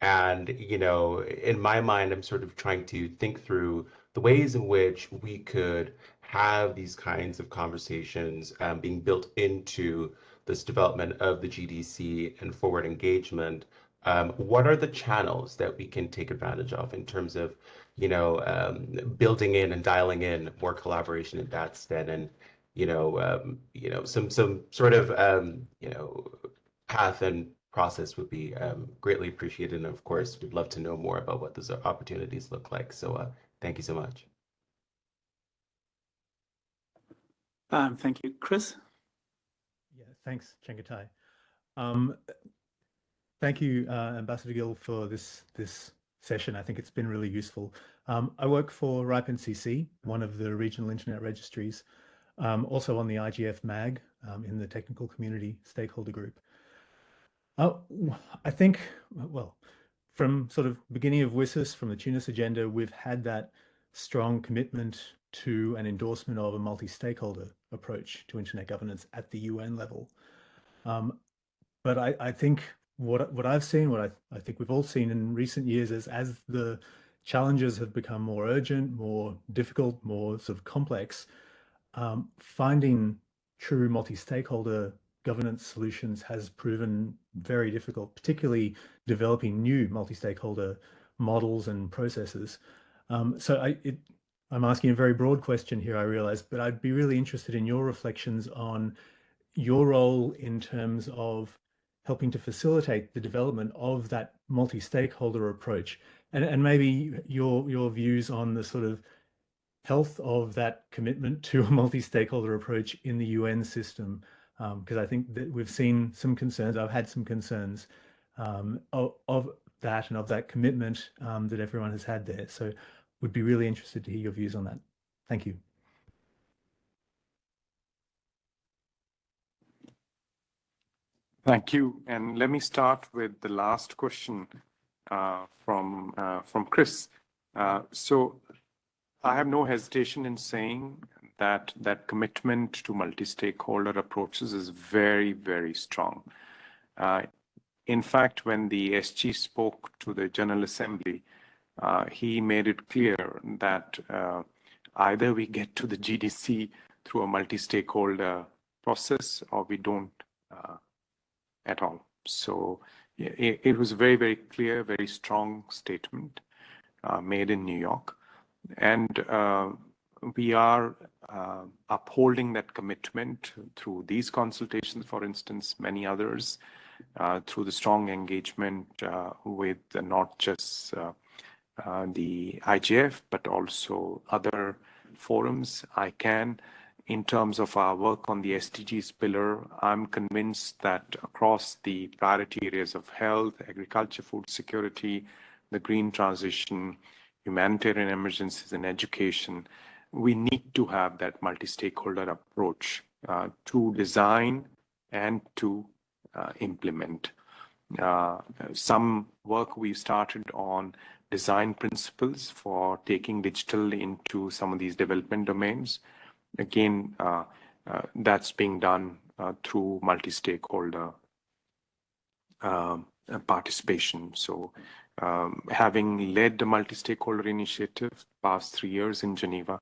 And, you know, in my mind, I'm sort of trying to think through the ways in which we could have these kinds of conversations um, being built into this development of the GDC and forward engagement, um, what are the channels that we can take advantage of in terms of, you know, um, building in and dialing in more collaboration in that stead and, you know, um, you know, some some sort of, um, you know, path and process would be um, greatly appreciated. And of course, we'd love to know more about what those opportunities look like. So uh, thank you so much.
Um, thank you. Chris?
Yeah, thanks, Chengetai. Um, thank you, uh, Ambassador Gill, for this, this session. I think it's been really useful. Um, I work for RIPE-NCC, one of the regional internet registries, um, also on the IGF MAG um, in the technical community stakeholder group. Uh, I think, well, from sort of beginning of WSIS, from the Tunis agenda, we've had that strong commitment to an endorsement of a multi-stakeholder approach to internet governance at the UN level. Um, but I, I, think what what I've seen, what I, I think we've all seen in recent years is as the challenges have become more urgent, more difficult, more sort of complex, um, finding true multi-stakeholder governance solutions has proven very difficult, particularly developing new multi-stakeholder models and processes. Um, so I, it, I'm asking a very broad question here, I realize, but I'd be really interested in your reflections on your role in terms of helping to facilitate the development of that multi-stakeholder approach. And, and maybe your your views on the sort of health of that commitment to a multi-stakeholder approach in the UN system because um, I think that we've seen some concerns I've had some concerns um, of, of, that and of that commitment um, that everyone has had there. So would be really interested to hear your views on that. Thank you.
Thank you. And let me start with the last question uh, from uh, from Chris. Uh, so I have no hesitation in saying that that commitment to multi-stakeholder approaches is very, very strong. Uh, in fact, when the SG spoke to the General Assembly, uh, he made it clear that uh, either we get to the GDC through a multi-stakeholder process or we don't at all. So it, it, was a very, very clear, very strong statement uh, made in New York. And uh, we are uh, upholding that commitment through these consultations, for instance, many others, uh, through the strong engagement uh, with not just uh, the IGF, but also other forums, ICANN, in terms of our work on the SDGs pillar, I'm convinced that across the priority areas of health, agriculture, food security, the green transition, humanitarian emergencies, and education, we need to have that multi-stakeholder approach uh, to design and to uh, implement. Uh, some work we've started on design principles for taking digital into some of these development domains. Again, uh, uh, that's being done uh, through multi-stakeholder um, participation. So um, having led the multi-stakeholder initiative past three years in Geneva,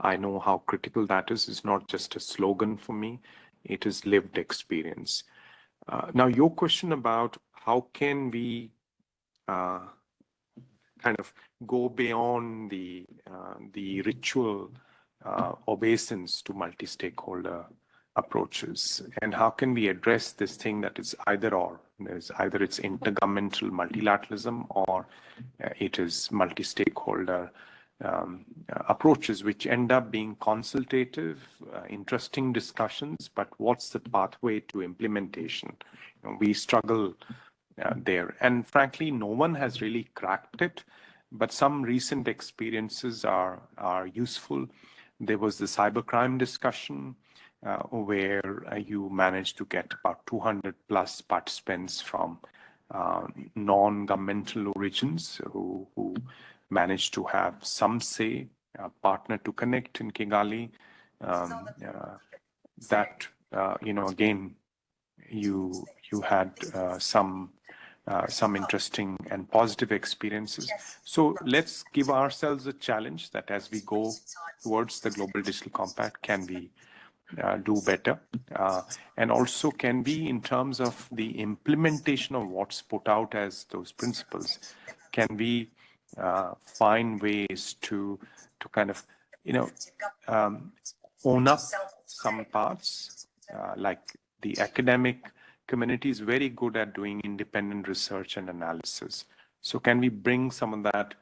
I know how critical that is. It's not just a slogan for me, it is lived experience. Uh, now, your question about how can we uh, kind of go beyond the uh, the ritual uh, obeisance to multi-stakeholder approaches? And how can we address this thing that is either or? There's either it's intergovernmental multilateralism or uh, it is multi-stakeholder um, approaches which end up being consultative uh, interesting discussions but what's the pathway to implementation? You know, we struggle uh, there and frankly no one has really cracked it but some recent experiences are are useful there was the cybercrime discussion uh, where uh, you managed to get about 200 plus participants from uh, non-governmental origins who, who, managed to have some say, Partner2Connect in Kigali. Um, uh, that, uh, you know, again, you you had uh, some uh, some interesting and positive experiences. So let's give ourselves a challenge that as we go towards the Global Digital Compact, can we uh, do better? Uh, and also, can we, in terms of the implementation of what's put out as those principles, can we uh, find ways to to kind of, you know, um, own up some parts, uh, like the academic community is very good at doing independent research and analysis. So can we bring some of that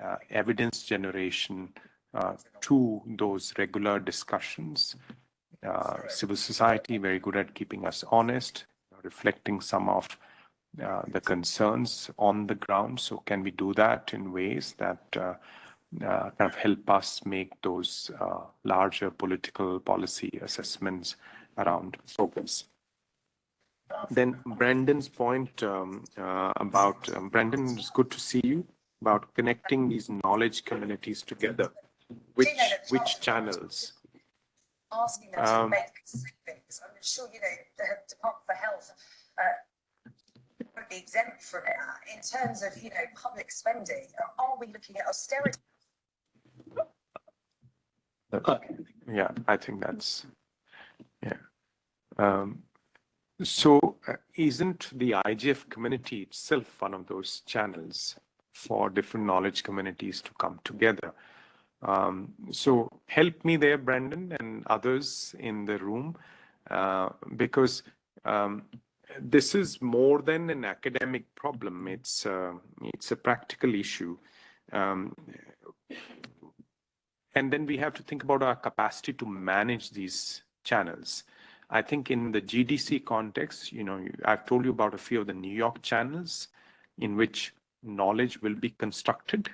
uh, evidence generation uh, to those regular discussions? Uh, civil society, very good at keeping us honest, reflecting some of uh, the concerns on the ground. So can we do that in ways that uh, uh, kind of help us make those larger political policy assessments around focus? Then Brandon's point um, uh, about um, Brandon, it's good to see you about connecting these knowledge communities together. Which which channels?
Asking them um, to make savings. I'm sure you know the Department for Health uh, would be exempt from it. In terms of you know public spending, are we looking at austerity?
Yeah, I think that's yeah. Um, so uh, isn't the IGF community itself one of those channels for different knowledge communities to come together? Um, so help me there, Brandon, and others in the room, uh, because um, this is more than an academic problem. It's uh, it's a practical issue, um, and then we have to think about our capacity to manage these channels. I think in the GDC context, you know, I've told you about a few of the New York channels in which knowledge will be constructed.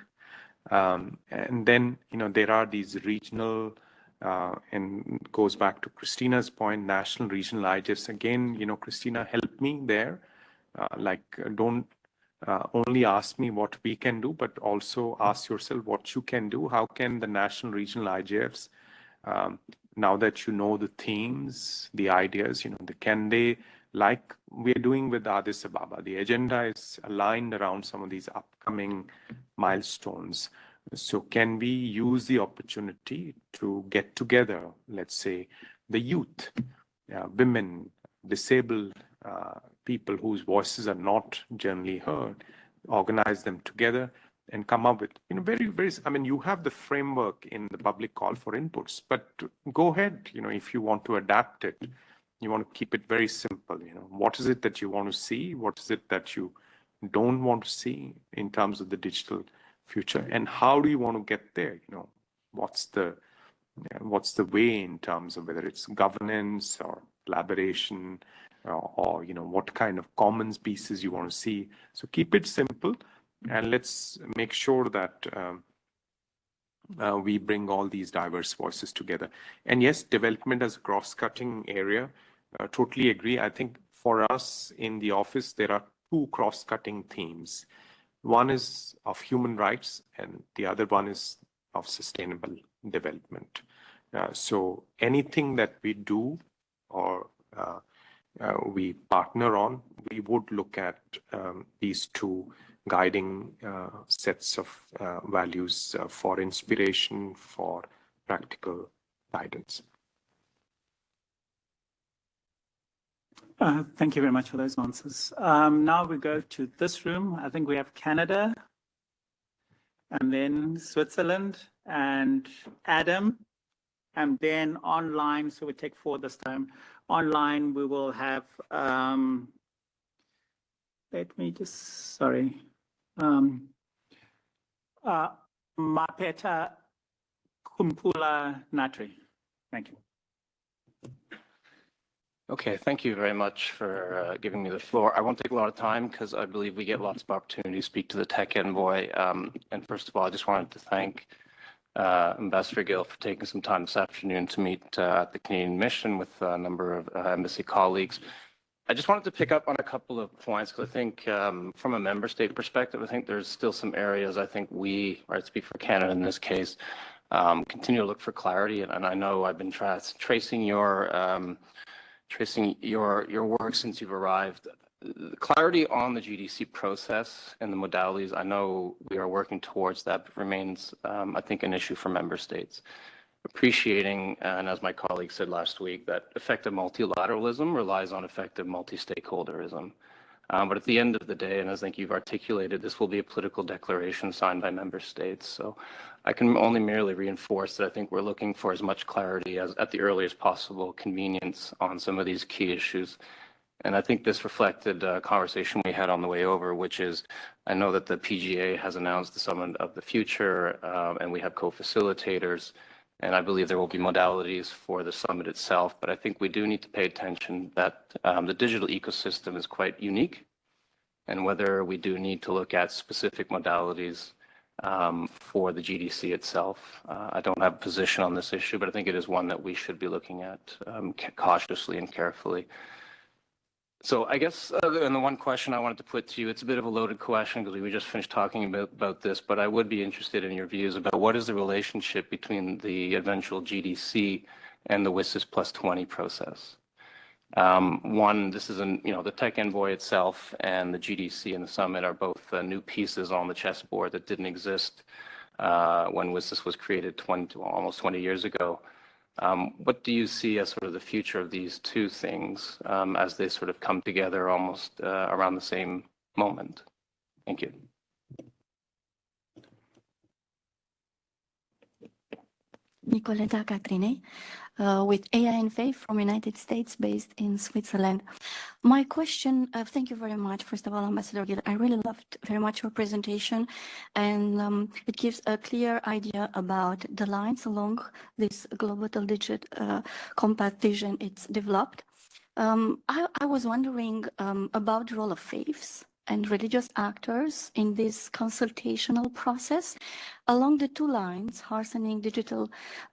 Um, and then, you know, there are these regional, uh, and goes back to Christina's point, national, regional IGFs. Again, you know, Christina, help me there. Uh, like, don't uh, only ask me what we can do, but also ask yourself what you can do. How can the national, regional IGFs, um, now that you know the themes, the ideas, you know, the, can they, like we're doing with Addis Ababa, the agenda is aligned around some of these upcoming milestones. So can we use the opportunity to get together, let's say, the youth, uh, women, disabled uh, people whose voices are not generally heard, organize them together and come up with, you know, very, very, I mean, you have the framework in the public call for inputs, but go ahead, you know, if you want to adapt it, you want to keep it very simple, you know, what is it that you want to see? What is it that you don't want to see in terms of the digital future? And how do you want to get there? You know what's the what's the way in terms of whether it's governance or collaboration or, or, you know what kind of commons pieces you want to see? So keep it simple and let's make sure that um, uh, we bring all these diverse voices together. And yes development as a cross-cutting area. Uh, totally agree. I think for us in the office there are two cross-cutting themes. One is of human rights, and the other one is of sustainable development. Uh, so anything that we do or uh, uh, we partner on, we would look at um, these two guiding uh, sets of uh, values uh, for inspiration, for practical guidance.
Uh, thank you very much for those answers. Um, now we go to this room. I think we have Canada and then Switzerland and Adam and then online. So we take four this time. Online, we will have, um, let me just, sorry, um, uh, Miapetra Kumpula Natri. Thank you.
Okay, thank you very much for uh, giving me the floor. I won't take a lot of time because I believe we get lots of opportunity to speak to the tech envoy. Um, and first of all, I just wanted to thank uh, Ambassador Gill for taking some time this afternoon to meet uh, at the Canadian mission with a number of uh, embassy colleagues. I just wanted to pick up on a couple of points because I think um, from a member state perspective, I think there's still some areas I think we, I speak for Canada in this case, um, continue to look for clarity. And, and I know I've been tra tracing your um, tracing your, your work since you've arrived. Clarity on the GDC process and the modalities, I know we are working towards that, but remains, um, I think, an issue for member states. Appreciating, and as my colleague said last week, that effective multilateralism relies on effective multi-stakeholderism. Um, but at the end of the day, and I think you've articulated, this will be a political declaration signed by member states. So I can only merely reinforce that I think we're looking for as much clarity as at the earliest possible convenience on some of these key issues. And I think this reflected a conversation we had on the way over, which is I know that the PGA has announced the Summit of the Future, um, and we have co-facilitators. And I believe there will be modalities for the summit itself, but I think we do need to pay attention that um, the digital ecosystem is quite unique and whether we do need to look at specific modalities um, for the GDC itself. Uh, I don't have a position on this issue, but I think it is one that we should be looking at um, cautiously and carefully. So I guess, uh, and the one question I wanted to put to you, it's a bit of a loaded question because we just finished talking about, about this, but I would be interested in your views about what is the relationship between the eventual GDC and the WSIS plus 20 process. Um, one, this is an, you know, the tech envoy itself and the GDC and the summit are both uh, new pieces on the chessboard that didn't exist uh, when WSIS was created 20, almost 20 years ago. Um, what do you see as sort of the future of these two things um, as they sort of come together almost uh, around the same moment? Thank you.
Nicoleta Catrine uh, with AINFA from United States based in Switzerland. My question, uh, thank you very much, first of all, Ambassador Gill. I really loved very much your presentation and um, it gives a clear idea about the lines along this global digit uh, compact vision it's developed. Um, I, I, was wondering um, about the role of faiths and religious actors in this consultational process along the two lines, hastening digital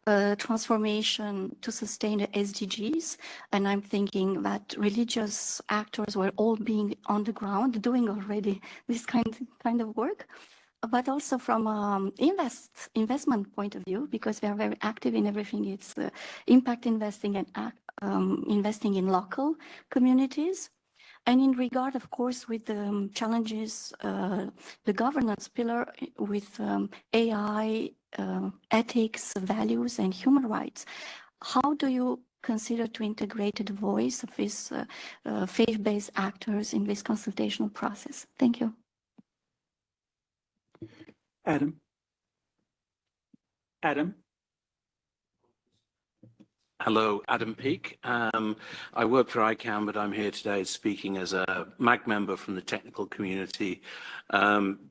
uh, transformation to sustain the SDGs. And I'm thinking that religious actors were all being on the ground doing already this kind, kind of work but also from um, invest investment point of view, because we are very active in everything. It's uh, impact investing and um, investing in local communities. And in regard, of course, with the um, challenges, uh, the governance pillar with um, AI, uh, ethics, values, and human rights, how do you consider to integrate the voice of these uh, uh, faith-based actors in this consultational process? Thank you.
Adam. Adam.
Hello, Adam Peake. Um, I work for ICANN, but I'm here today speaking as a MAG member from the technical community. Um,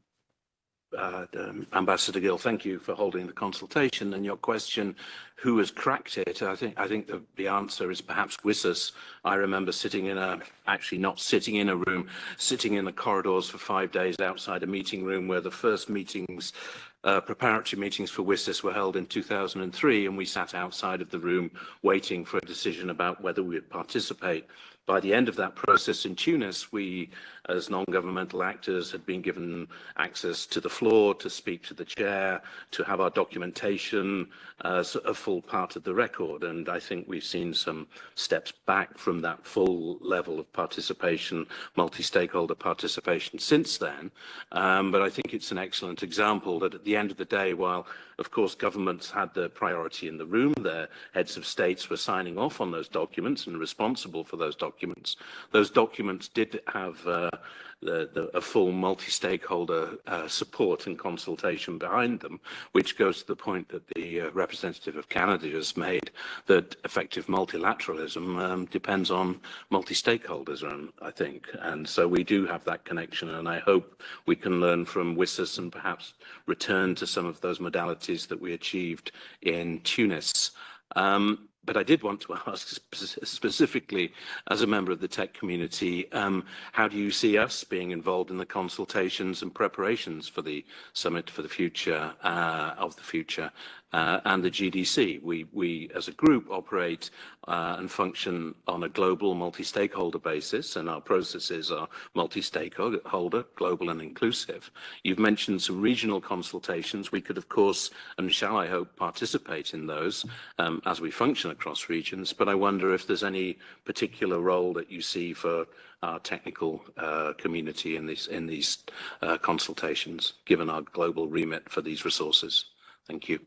uh, um, Ambassador Gill, thank you for holding the consultation and your question, who has cracked it? I think I think the, the answer is perhaps WSIS. I remember sitting in a, actually not sitting in a room, sitting in the corridors for five days outside a meeting room where the first meetings uh, preparatory meetings for WSIS were held in 2003 and we sat outside of the room waiting for a decision about whether we would participate. By the end of that process in Tunis, we, as non-governmental actors, had been given access to the floor, to speak to the chair, to have our documentation as a full part of the record. And I think we've seen some steps back from that full level of participation, multi-stakeholder participation since then. Um, but I think it's an excellent example that at the end of the day, while of course, governments had the priority in the room. Their heads of states were signing off on those documents and responsible for those documents. Those documents did have uh, the, the, a full multi-stakeholder uh, support and consultation behind them, which goes to the point that the uh, representative of Canada just made, that effective multilateralism um, depends on multi-stakeholders, um, I think. And so we do have that connection, and I hope we can learn from WSIS and perhaps return to some of those modalities that we achieved in Tunis. Um, but I did want to ask specifically, as a member of the tech community, um, how do you see us being involved in the consultations and preparations for the summit for the future uh, of the future? Uh, and the GDC. We, we, as a group, operate uh, and function on a global multi-stakeholder basis, and our processes are multi-stakeholder, global and inclusive. You've mentioned some regional consultations. We could, of course, and shall I hope, participate in those um, as we function across regions, but I wonder if there's any particular role that you see for our technical uh, community in these, in these uh, consultations, given our global remit for these resources. Thank you.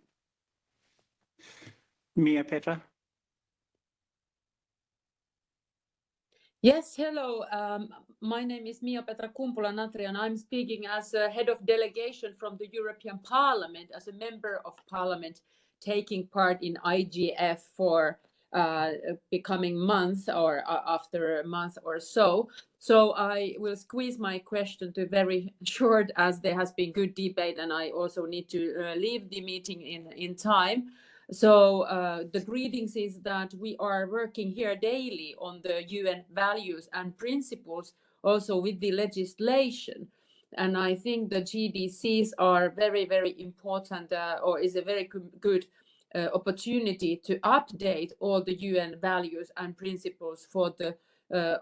Miapetra?
Yes, hello. Um, my name is Miapetra Kumpula-Natri and I'm speaking as a head of delegation from the European Parliament, as a member of parliament taking part in IGF for uh, becoming month or uh, after a month or so. So I will squeeze my question to very short as there has been good debate and I also need to uh, leave the meeting in, in time. So uh, the greetings is that we are working here daily on the UN values and principles, also with the legislation. And I think the GDCs are very, very important uh, or is a very good uh, opportunity to update all the UN values and principles for the uh,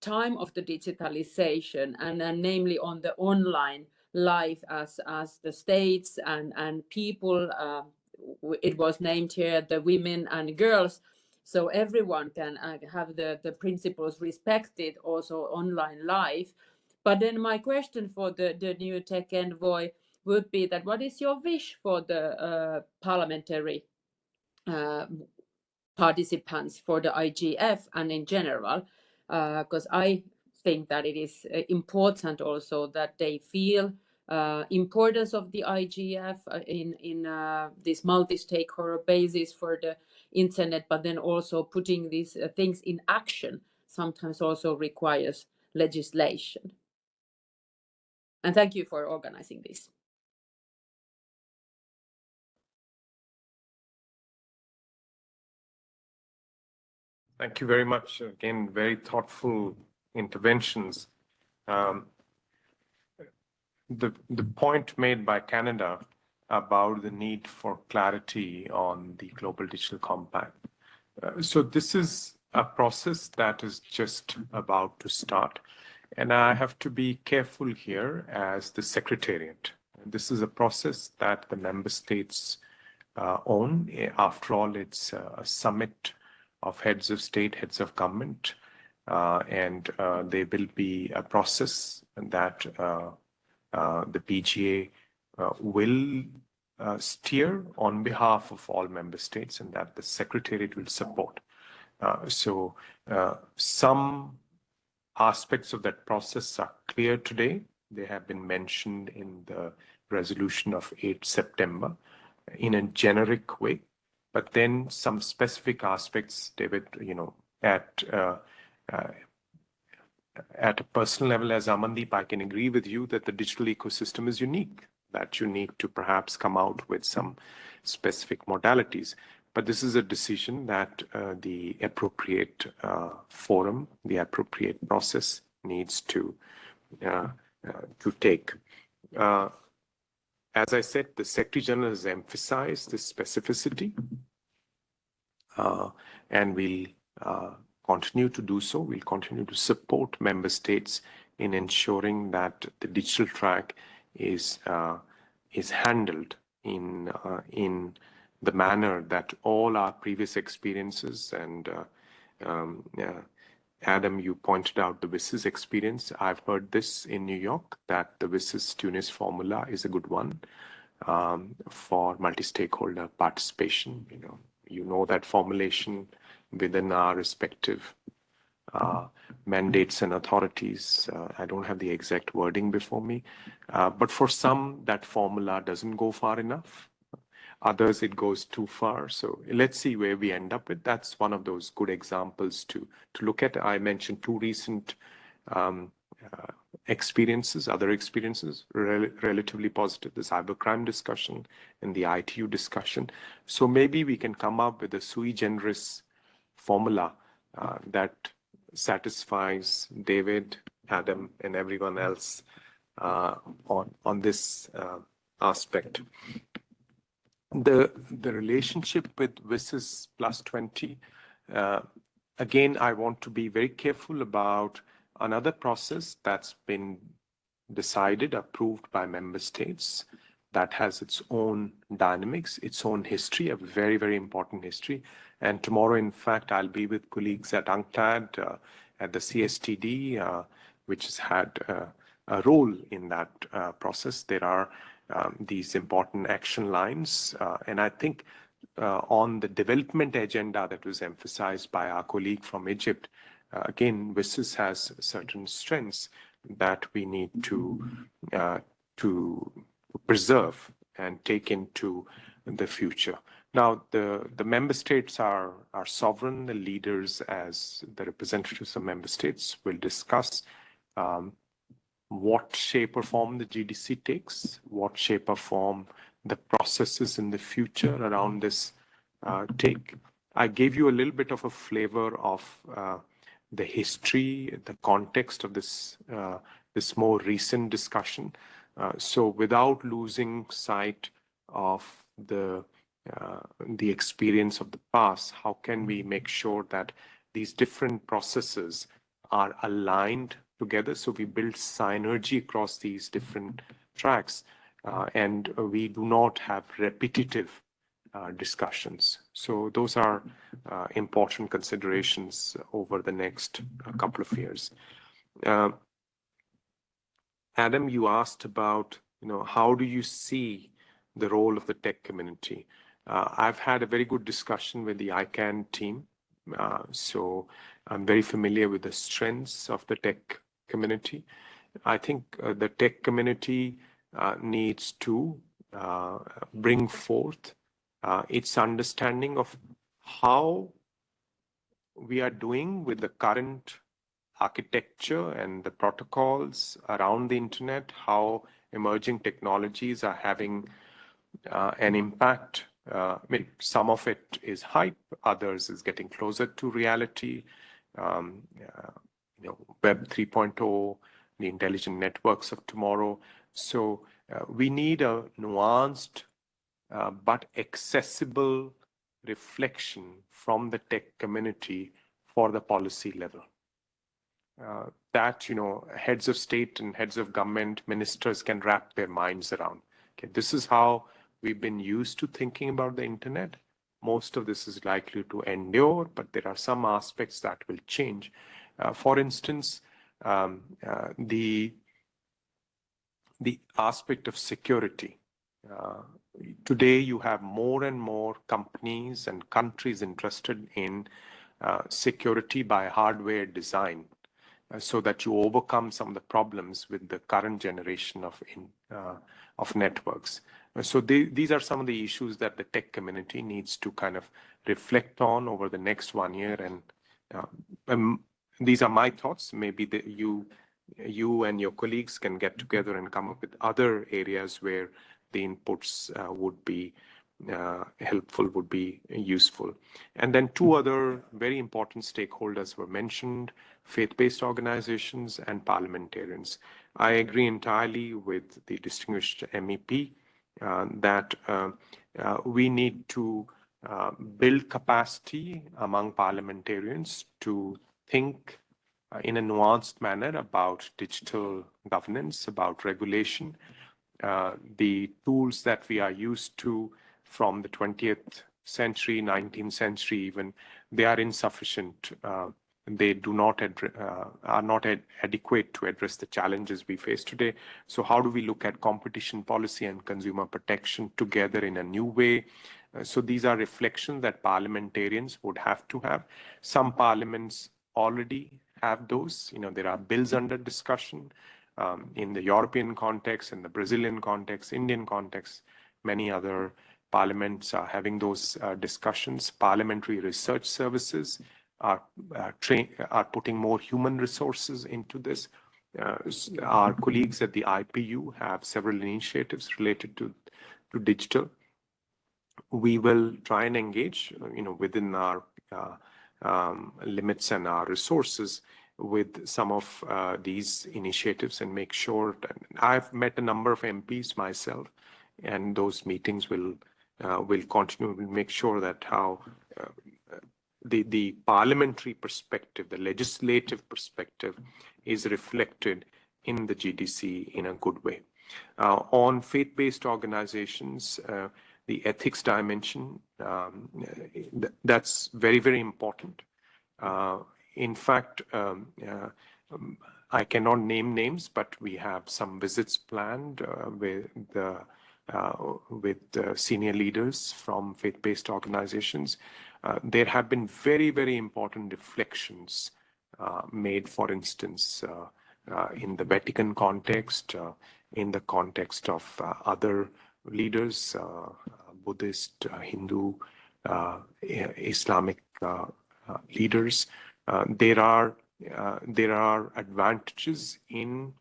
time of the digitalization and, and namely on the online life as, as the states and, and people uh, it was named here the women and girls. So everyone can uh, have the the principles respected also online life. But then my question for the the new tech envoy would be that what is your wish for the uh, parliamentary uh, participants for the IGF and in general? Because uh, I think that it is uh, important also that they feel uh, importance of the IGF uh, in in uh, this multi-stakeholder basis for the internet, but then also putting these uh, things in action sometimes also requires legislation. And thank you for organizing this.
Thank you very much. Again, very thoughtful interventions. Um, the, the point made by Canada about the need for clarity on the Global Digital Compact. Uh, so this is a process that is just about to start. And I have to be careful here as the Secretariat. This is a process that the member states uh, own. After all, it's a summit of heads of state, heads of government, uh, and uh, there will be a process that uh, the PGA uh, will steer on behalf of all member states and that the Secretariat will support. so some aspects of that process are clear today. They have been mentioned in the resolution of 8 September in a generic way. But then some specific aspects, David, you know, at uh, uh, at a personal level, as Amandeep, I can agree with you that the digital ecosystem is unique, that you need to perhaps come out with some specific modalities. But this is a decision that uh, the appropriate uh, forum, the appropriate process needs to uh, uh to take. Uh, as I said, the Secretary General has emphasized the specificity, uh, and we'll continue to do so. We'll continue to support member states in ensuring that the digital track is is handled in in the manner that all our previous experiences and uh, um, Adam, you pointed out the WSIS experience. I've heard this in New York that the WSIS Tunis formula is a good one um, for multi-stakeholder participation. You know, you know that formulation within our respective uh, mandates and authorities. Uh, I don't have the exact wording before me, uh, but for some, that formula doesn't go far enough. Others, it goes too far. So let's see where we end up with. That's one of those good examples to, to look at. I mentioned two recent um, uh, experiences, other experiences, rel relatively positive, the cybercrime discussion and the ITU discussion. So maybe we can come up with a sui generis formula uh, that satisfies David, Adam, and everyone else uh, on, on this uh, aspect the the relationship with WSIS plus 20, uh, again, I want to be very careful about another process that's been decided, approved by member states that has its own dynamics, its own history, a very, very important history. And tomorrow, in fact, I'll be with colleagues at UNCTAD, uh, at the CSTD, uh, which has had uh, a role in that uh, process. There are um, these important action lines. Uh, and I think uh, on the development agenda that was emphasized by our colleague from Egypt, again, WSIS has certain strengths that we need to to preserve and take into the future. Now, the, the member states are, are sovereign. The leaders, as the representatives of member states, will discuss um, what shape or form the GDC takes, what shape or form the processes in the future around this uh, take. I gave you a little bit of a flavor of uh, the history, the context of this uh, this more recent discussion. Uh, so without losing sight of the uh, the experience of the past, how can we make sure that these different processes are aligned together. So we build synergy across these different tracks, uh, and we do not have repetitive uh, discussions. So those are uh, important considerations over the next uh, couple of years. Uh, Adam, you asked about, you know, how do you see the role of the tech community? Uh, I've had a very good discussion with the ICANN team. so I'm very familiar with the strengths of the tech community. I think uh, the tech community uh, needs to uh, bring forth uh, its understanding of how we are doing with the current architecture and the protocols around the internet, how emerging technologies are having uh, an impact. Uh, I mean, some of it is hype, others is getting closer to reality. Um, you know, Web 3.0, the intelligent networks of tomorrow. So uh, we need a nuanced uh, but accessible reflection from the tech community for the policy level. Uh, that you know heads of state and heads of government ministers can wrap their minds around okay this is how we've been used to thinking about the internet. Most of this is likely to endure but there are some aspects that will change. Uh, for instance um, uh, the the aspect of security. Uh, today you have more and more companies and countries interested in uh, security by hardware design uh, so that you overcome some of the problems with the current generation of in, uh, of networks. So they, these are some of the issues that the tech community needs to kind of reflect on over the next one year. And uh, um, these are my thoughts. Maybe the, you, you and your colleagues can get together and come up with other areas where the inputs uh, would be uh, helpful would be useful. And then two other very important stakeholders were mentioned, faith-based organizations and parliamentarians. I agree entirely with the distinguished MEP that uh, uh, we need to uh, build capacity among parliamentarians to think uh, in a nuanced manner about digital governance, about regulation, the tools that we are used to from the 20th century, 19th century even, they are insufficient. They do not uh, are not ad adequate to address the challenges we face today. So how do we look at competition policy and consumer protection together in a new way? Uh, so these are reflections that parliamentarians would have to have. Some parliaments already have those. You know, there are bills under discussion um, in the European context, in the Brazilian context, Indian context, many other parliaments are having those uh, discussions. Parliamentary research services are, uh, are putting more human resources into this. Uh, our colleagues at the IPU have several initiatives related to, to digital. We will try and engage, you know, within our uh, um, limits and our resources with some of uh, these initiatives and make sure that I've met a number of MPs myself and those meetings will uh, will continue to make sure that how uh, the, the parliamentary perspective, the legislative perspective is reflected in the GDC in a good way. Uh, on faith-based organizations, uh, the ethics dimension, um, th that's very, very important. Uh, in fact, um, uh, um, I cannot name names, but we have some visits planned uh, with the uh, with senior leaders from faith-based organizations. Uh, there have been very, very important reflections uh, made, for instance, uh, uh, in the Vatican context, in the context of other leaders, Buddhist, Hindu, Islamic leaders. there are there are advantages in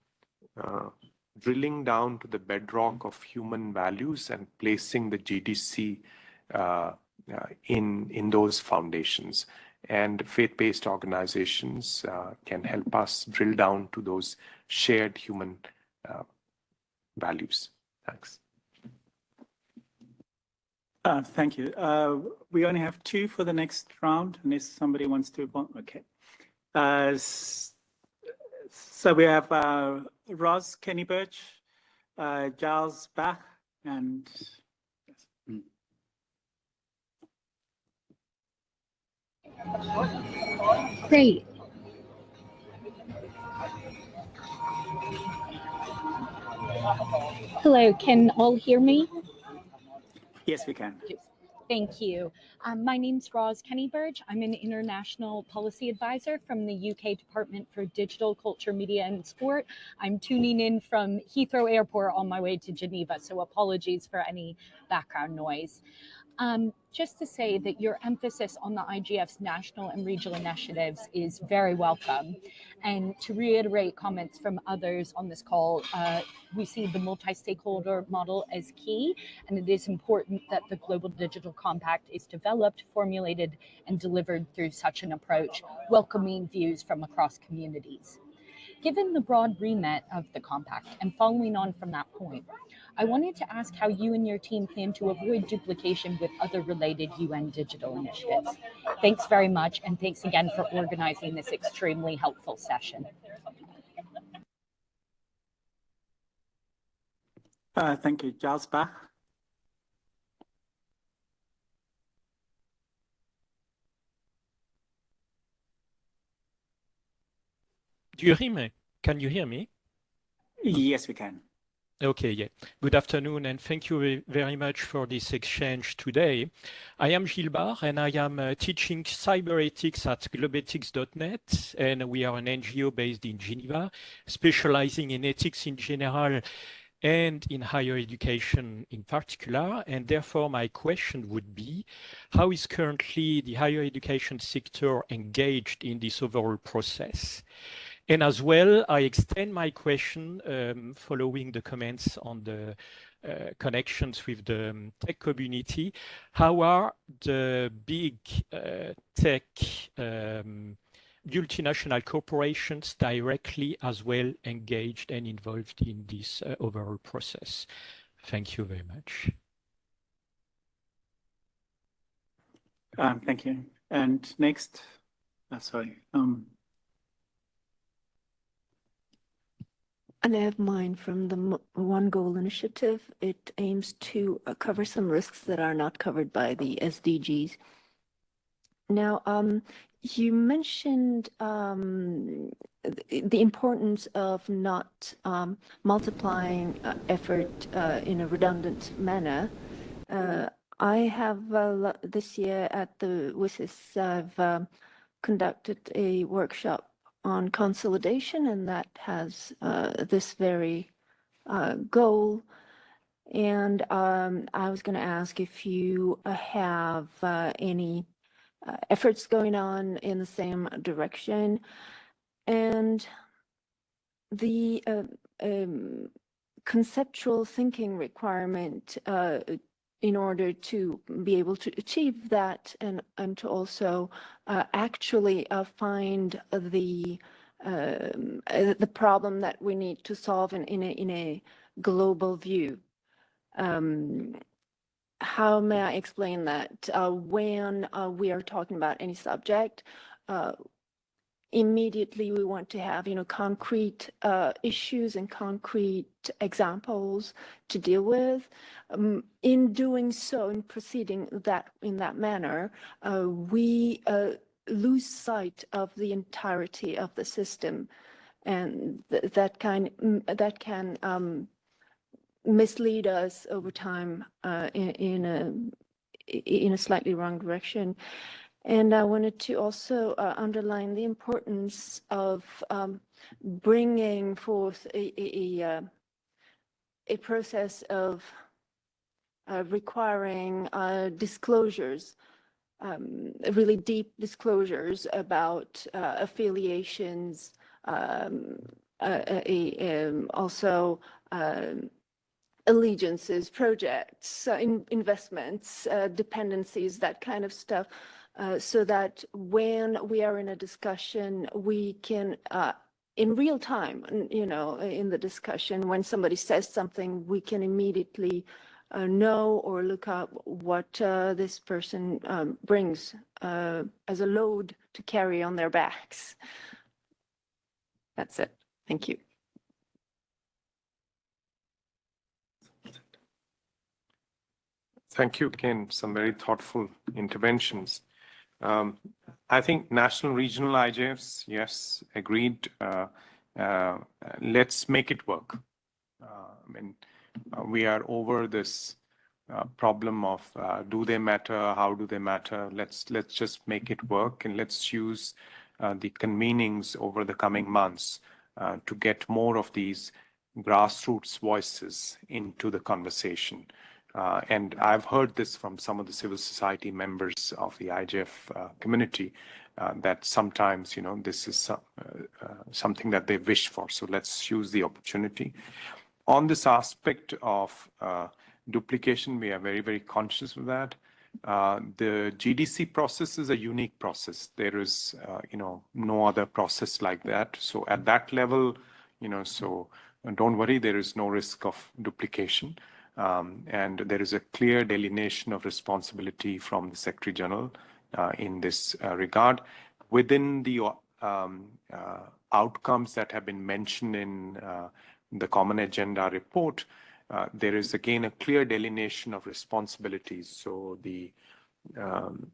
uh, drilling down to the bedrock of human values and placing the GDC uh, uh, in, in those foundations. And faith-based organizations uh, can help us drill down to those shared human uh, values. Thanks.
Uh, thank you. Uh, we only have two for the next round, unless somebody wants to. Okay. so we have Roz Kenny-Burch, uh, Giles Bach, and
Great. Hello, can all hear me?
Yes, we can.
Thank you. Um, my name's Roz Kenny-Burch. I'm an international policy advisor from the UK Department for Digital Culture, Media and Sport. I'm tuning in from Heathrow Airport on my way to Geneva, so apologies for any background noise. Um, just to say that your emphasis on the IGF's national and regional initiatives is very welcome. And to reiterate comments from others on this call, uh, we see the multi-stakeholder model as key, and it is important that the Global Digital Compact is developed, formulated, and delivered through such an approach, welcoming views from across communities. Given the broad remit of the compact and following on from that point, I wanted to ask how you and your team plan to avoid duplication with other related UN digital initiatives. Thanks very much, and thanks again for organizing this extremely helpful session.
Uh, thank you, Giles Bach.
Do you hear me? Can you hear me?
Yes, we can.
Okay, yeah. Good afternoon, and thank you very much for this exchange today. I am Bar, and I am uh, teaching cyber ethics at globethics.net, and we are an NGO based in Geneva, specializing in ethics in general and in higher education in particular. And therefore, my question would be, how is currently the higher education sector engaged in this overall process? And as well, I extend my question um, following the comments on the uh, connections with the um, tech community. How are the big uh, tech um, multinational corporations directly as well engaged and involved in this uh, overall process? Thank you very much.
Um, thank you. And next, uh, sorry. Um,
And I have mine from the One Goal Initiative. It aims to uh, cover some risks that are not covered by the SDGs. Now, um, you mentioned um, the importance of not um, multiplying uh, effort uh, in a redundant manner. Uh, I have uh, this year at the WSIS, I've um, conducted a workshop on consolidation, and that has uh, this very uh, goal. And um, I was going to ask if you uh, have uh, any uh, efforts going on in the same direction. And the uh, um, conceptual thinking requirement in order to be able to achieve that and, and to also uh, actually uh, find the um, uh, the problem that we need to solve in, in, a, in a global view. Um, how may I explain that? Uh, when uh, we are talking about any subject, uh, immediately we want to have you know concrete uh, issues and concrete examples to deal with. Um, in doing so in proceeding that in that manner uh, we uh, lose sight of the entirety of the system. And th that kind that can um, mislead us over time uh, in, in a in a slightly wrong direction and I wanted to also uh, underline the importance of um, bringing forth a, a, a, uh, process of uh, requiring uh, disclosures, um, really deep disclosures about uh, affiliations, um, uh, um, also um, allegiances, projects, in investments, dependencies, that kind of stuff uh, so that when we are in a discussion, we can, uh, in real time, you know, in the discussion, when somebody says something, we can immediately uh, know or look up what uh, this person um, brings uh, as a load to carry on their backs. That's it. Thank you.
Thank you, Ken. Some very thoughtful interventions. Um, I think national regional IGFs, yes, agreed. Uh, uh, let's make it work. Uh, I mean, uh, we are over this uh, problem of do they matter? How do they matter? Let's let's just make it work and let's use the convenings over the coming months to get more of these grassroots voices into the conversation. Uh, and I've heard this from some of the civil society members of the IGF uh, community uh, that sometimes, you know, this is uh, uh, something that they wish for. So let's use the opportunity. On this aspect of uh, duplication, we are very, very conscious of that. The GDC process is a unique process. There is, you know, no other process like that. So at that level, you know, so don't worry, there is no risk of duplication. Um, and there is a clear delineation of responsibility from the Secretary General uh, in this uh, regard. Within the um, uh, outcomes that have been mentioned in uh, the Common Agenda report, uh, there is again a clear delineation of responsibilities. So the um,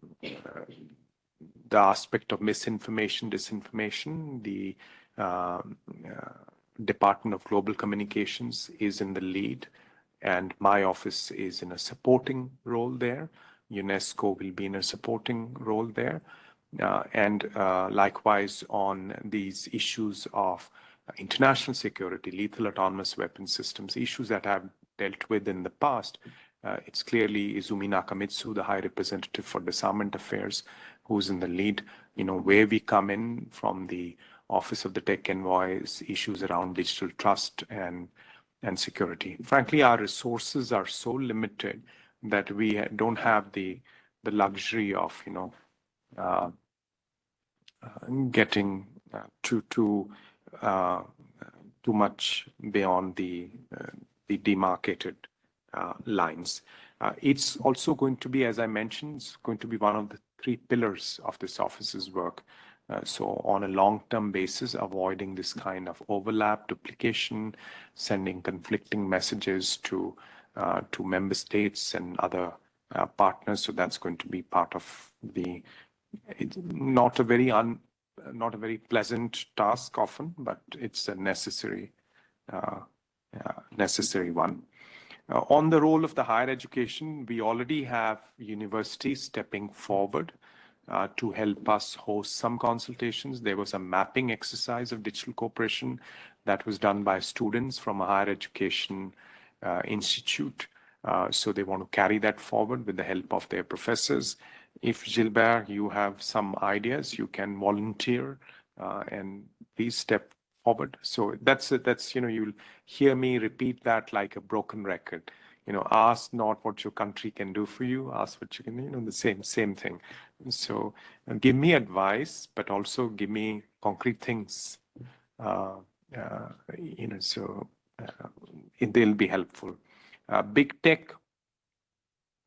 the aspect of misinformation, disinformation, the um, Department of Global Communications is in the lead and my office is in a supporting role there. UNESCO will be in a supporting role there. Uh, and uh, likewise on these issues of international security, lethal autonomous weapon systems, issues that I've dealt with in the past, uh, it's clearly Izumi Nakamitsu, the High Representative for Disarmament Affairs, who's in the lead. You know, where we come in from the Office of the Tech Envoys, issues around digital trust and and security. Frankly, our resources are so limited that we don't have the the luxury of you know uh, uh, getting uh, too too uh, too much beyond the uh, the demarcated uh, lines. it's also going to be, as I mentioned, it's going to be one of the three pillars of this office's work. Uh, so on a long-term basis, avoiding this kind of overlap, duplication, sending conflicting messages to uh, to member states and other uh, partners. So that's going to be part of the not a very un not a very pleasant task often, but it's a necessary uh, necessary one. Uh, on the role of the higher education, we already have universities stepping forward uh, to help us host some consultations. There was a mapping exercise of digital cooperation that was done by students from a higher education uh, institute. Uh, so they want to carry that forward with the help of their professors. If Gilbert, you have some ideas, you can volunteer uh, and please step forward. So that's that's you know you'll hear me repeat that like a broken record you know ask not what your country can do for you ask what you can you know the same same thing so uh, give me advice but also give me concrete things. Uh, uh, you know so uh, they'll be helpful. Uh, big tech.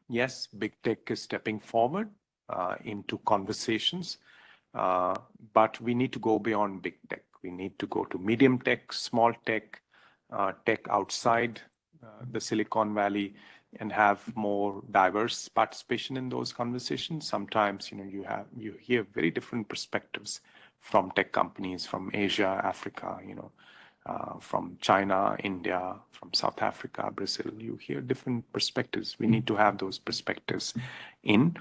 Yes big tech is stepping forward uh, into conversations. But we need to go beyond big tech. We need to go to medium tech small tech tech outside the Silicon Valley and have more diverse participation in those conversations. Sometimes, you know, you have you hear very different perspectives from tech companies from Asia, Africa, you know, uh, from China, India, from South Africa, Brazil. You hear different perspectives. We need to have those perspectives in.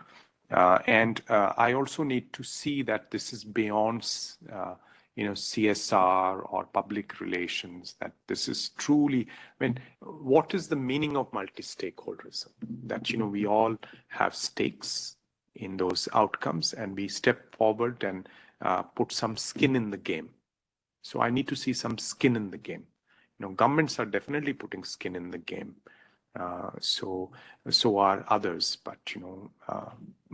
Uh, and uh, I also need to see that this is beyond uh, you know, CSR or public relations, that this is truly, I mean, what is the meaning of multi-stakeholderism? That, you know, we all have stakes in those outcomes and we step forward and uh, put some skin in the game. So I need to see some skin in the game. You know, governments are definitely putting skin in the game. Uh, so so are others, but you know, uh,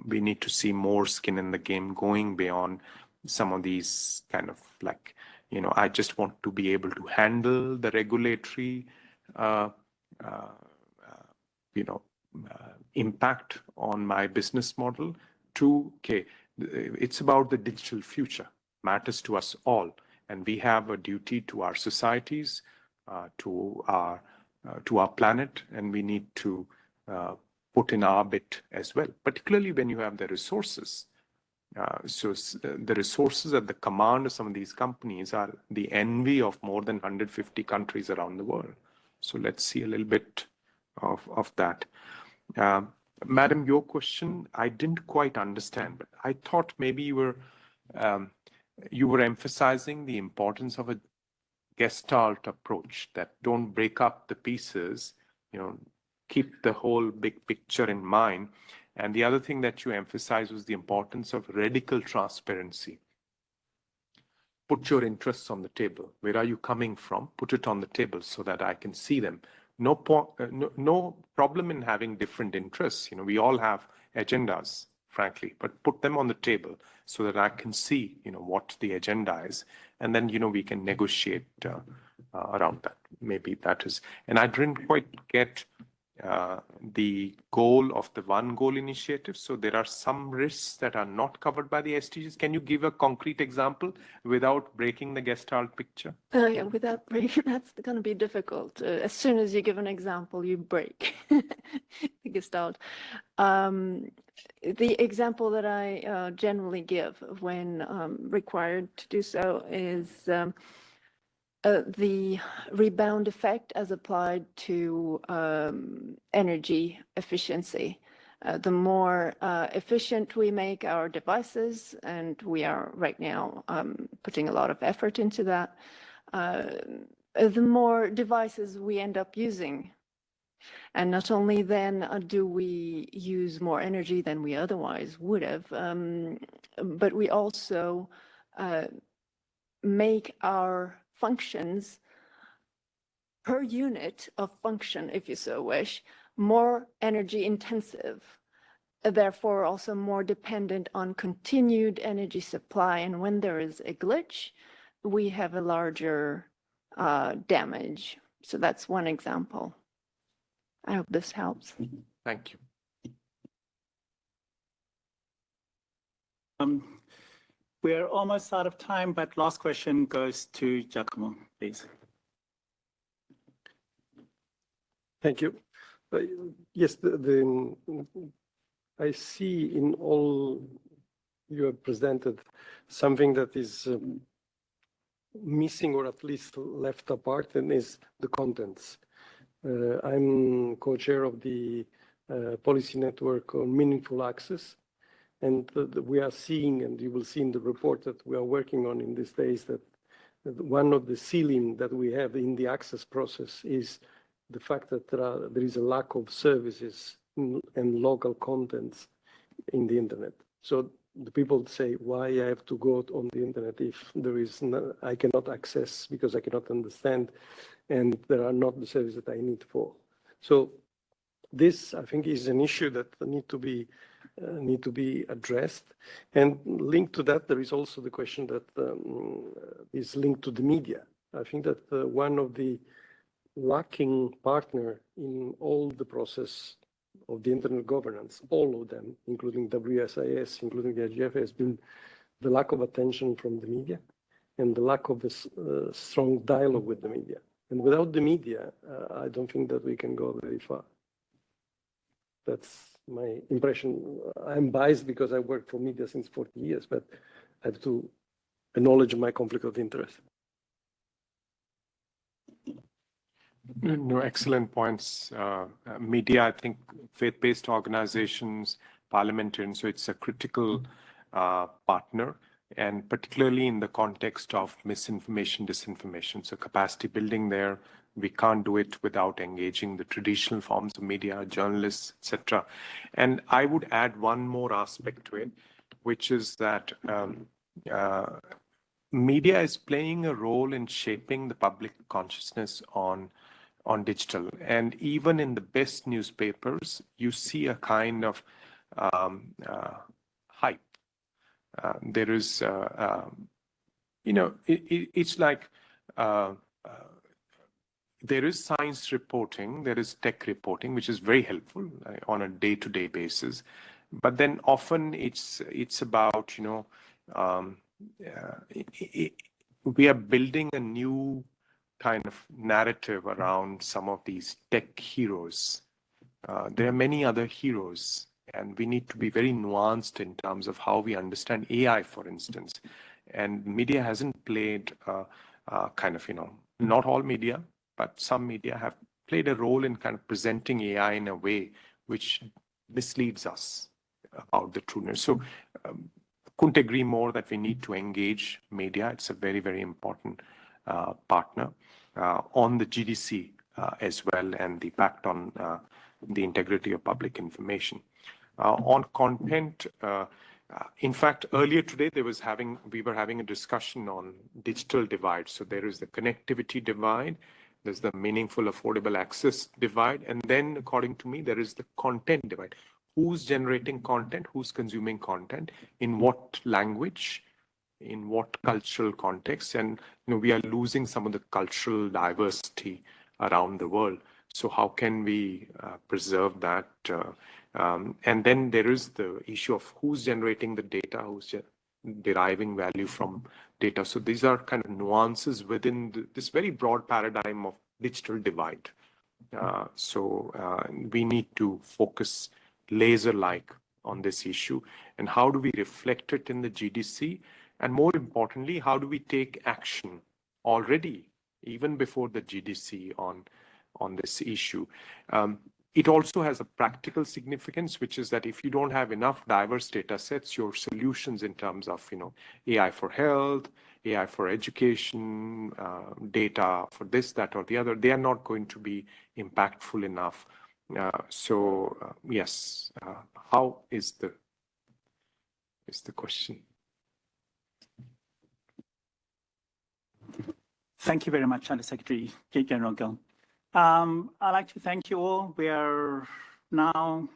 we need to see more skin in the game going beyond some of these kind of like, you know, I just want to be able to handle the regulatory, uh, uh, uh, you know, uh, impact on my business model to, okay, it's about the digital future, matters to us all. And we have a duty to our societies, uh, to our to our planet, and we need to put in our bit as well, particularly when you have the resources uh, so uh, the resources at the command of some of these companies are the envy of more than 150 countries around the world. So let's see a little bit of, of that. Uh, Madam, your question, I didn't quite understand, but I thought maybe you were um, you were emphasizing the importance of a gestalt approach that don't break up the pieces, you know, keep the whole big picture in mind. And the other thing that you emphasized was the importance of radical transparency. Put your interests on the table. Where are you coming from? Put it on the table so that I can see them. No, uh, no, no problem in having different interests. You know, we all have agendas, frankly, but put them on the table so that I can see, you know, what the agenda is, and then you know we can negotiate uh, uh, around that. Maybe that is, and I didn't quite get uh, the goal of the one goal initiative. So there are some risks that are not covered by the SDGs. Can you give a concrete example without breaking the Gestalt picture?
Uh, yeah, without breaking, that's going to be difficult. Uh, as soon as you give an example, you break the Gestalt. Um, the example that I uh, generally give when um, required to do so is um, uh, the rebound effect as applied to um, energy efficiency. Uh, the more uh, efficient we make our devices, and we are right now um, putting a lot of effort into that, the more devices we end up using. And not only then do we use more energy than we otherwise would have, um, but we also make our functions per unit of function, if you so wish, more energy intensive, therefore also more dependent on continued energy supply. And when there is a glitch, we have a larger uh, damage. So that's one example. I hope this helps.
Thank you.
Um, we're almost out of time, but last question goes to Giacomo, please.
Thank you. Uh, yes, the, the, I see in all you have presented something that is um, missing or at least left apart and is the contents. Uh, I'm co-chair of the uh, policy network on meaningful access and we are seeing, and you will see in the report that we are working on in these days, that, that one of the ceiling that we have in the access process is the fact that there, are, there is a lack of services and local contents in the internet. So the people say, why I have to go on the internet if there is no, I cannot access because I cannot understand and there are not the services that I need for. So this, I think, is an issue that need to be need to be addressed. And linked to that, there is also the question that um, is linked to the media. I think that uh, one of the lacking partner in all the process of the internet governance, all of them, including WSIS, including the IGF, has been the lack of attention from the media and the lack of a uh, strong dialogue with the media. And without the media, uh, I don't think that we can go very far. That's my impression. I'm biased because I worked for media since 40 years, but I have to acknowledge my conflict of interest.
No, excellent points. Uh, media, I think faith-based organizations, parliamentarians, so it's a critical uh, partner and particularly in the context of misinformation, disinformation. So capacity building there, we can't do it without engaging the traditional forms of media, journalists, etc. And I would add one more aspect to it, which is that um, uh, media is playing a role in shaping the public consciousness on on digital. And even in the best newspapers, you see a kind of um, uh, hype. Uh, there is, uh, um, you know, it, it, it's like uh, there is science reporting, there is tech reporting, which is very helpful uh, on a day-to-day -day basis. But then often it's it's about you know um, uh, it, it, we are building a new kind of narrative around some of these tech heroes. Uh, there are many other heroes, and we need to be very nuanced in terms of how we understand AI, for instance. And media hasn't played uh, uh, kind of you know not all media, but some media have played a role in kind of presenting AI in a way which misleads us about the trueness. So um, couldn't agree more that we need to engage media. It's a very, very important uh, partner uh, on the GDC uh, as well and the impact on uh, the integrity of public information. Uh, on content, uh, in fact, earlier today, there was having we were having a discussion on digital divide. So there is the connectivity divide, there's the meaningful affordable access divide. And then according to me, there is the content divide. who's generating content, who's consuming content, in what language, in what cultural context, and you know we are losing some of the cultural diversity around the world. So how can we uh, preserve that? Uh, um, and then there is the issue of who's generating the data, who's deriving value from data. So these are kind of nuances within the, this very broad paradigm of digital divide. Uh, so uh, we need to focus laser-like on this issue. And how do we reflect it in the GDC? And more importantly, how do we take action already, even before the GDC on, on this issue? Um, it also has a practical significance, which is that if you don't have enough diverse data sets, your solutions in terms of, you know, AI for health, AI for education, uh, data for this, that, or the other, they are not going to be impactful enough. Uh, so uh, yes, uh, how is the is the question?
Thank you very much, Under Secretary Kate General. Um, I'd like to thank you all. We are now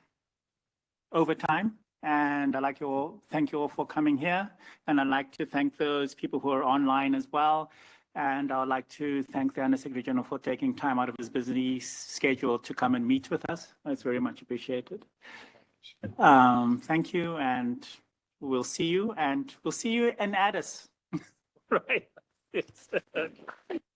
over time, and I'd like to all, thank you all for coming here. And I'd like to thank those people who are online as well. And I would like to thank the Under Secretary General for taking time out of his busy schedule to come and meet with us. That's very much appreciated. Um, thank you, and we'll see you, and we'll see you in Addis, right?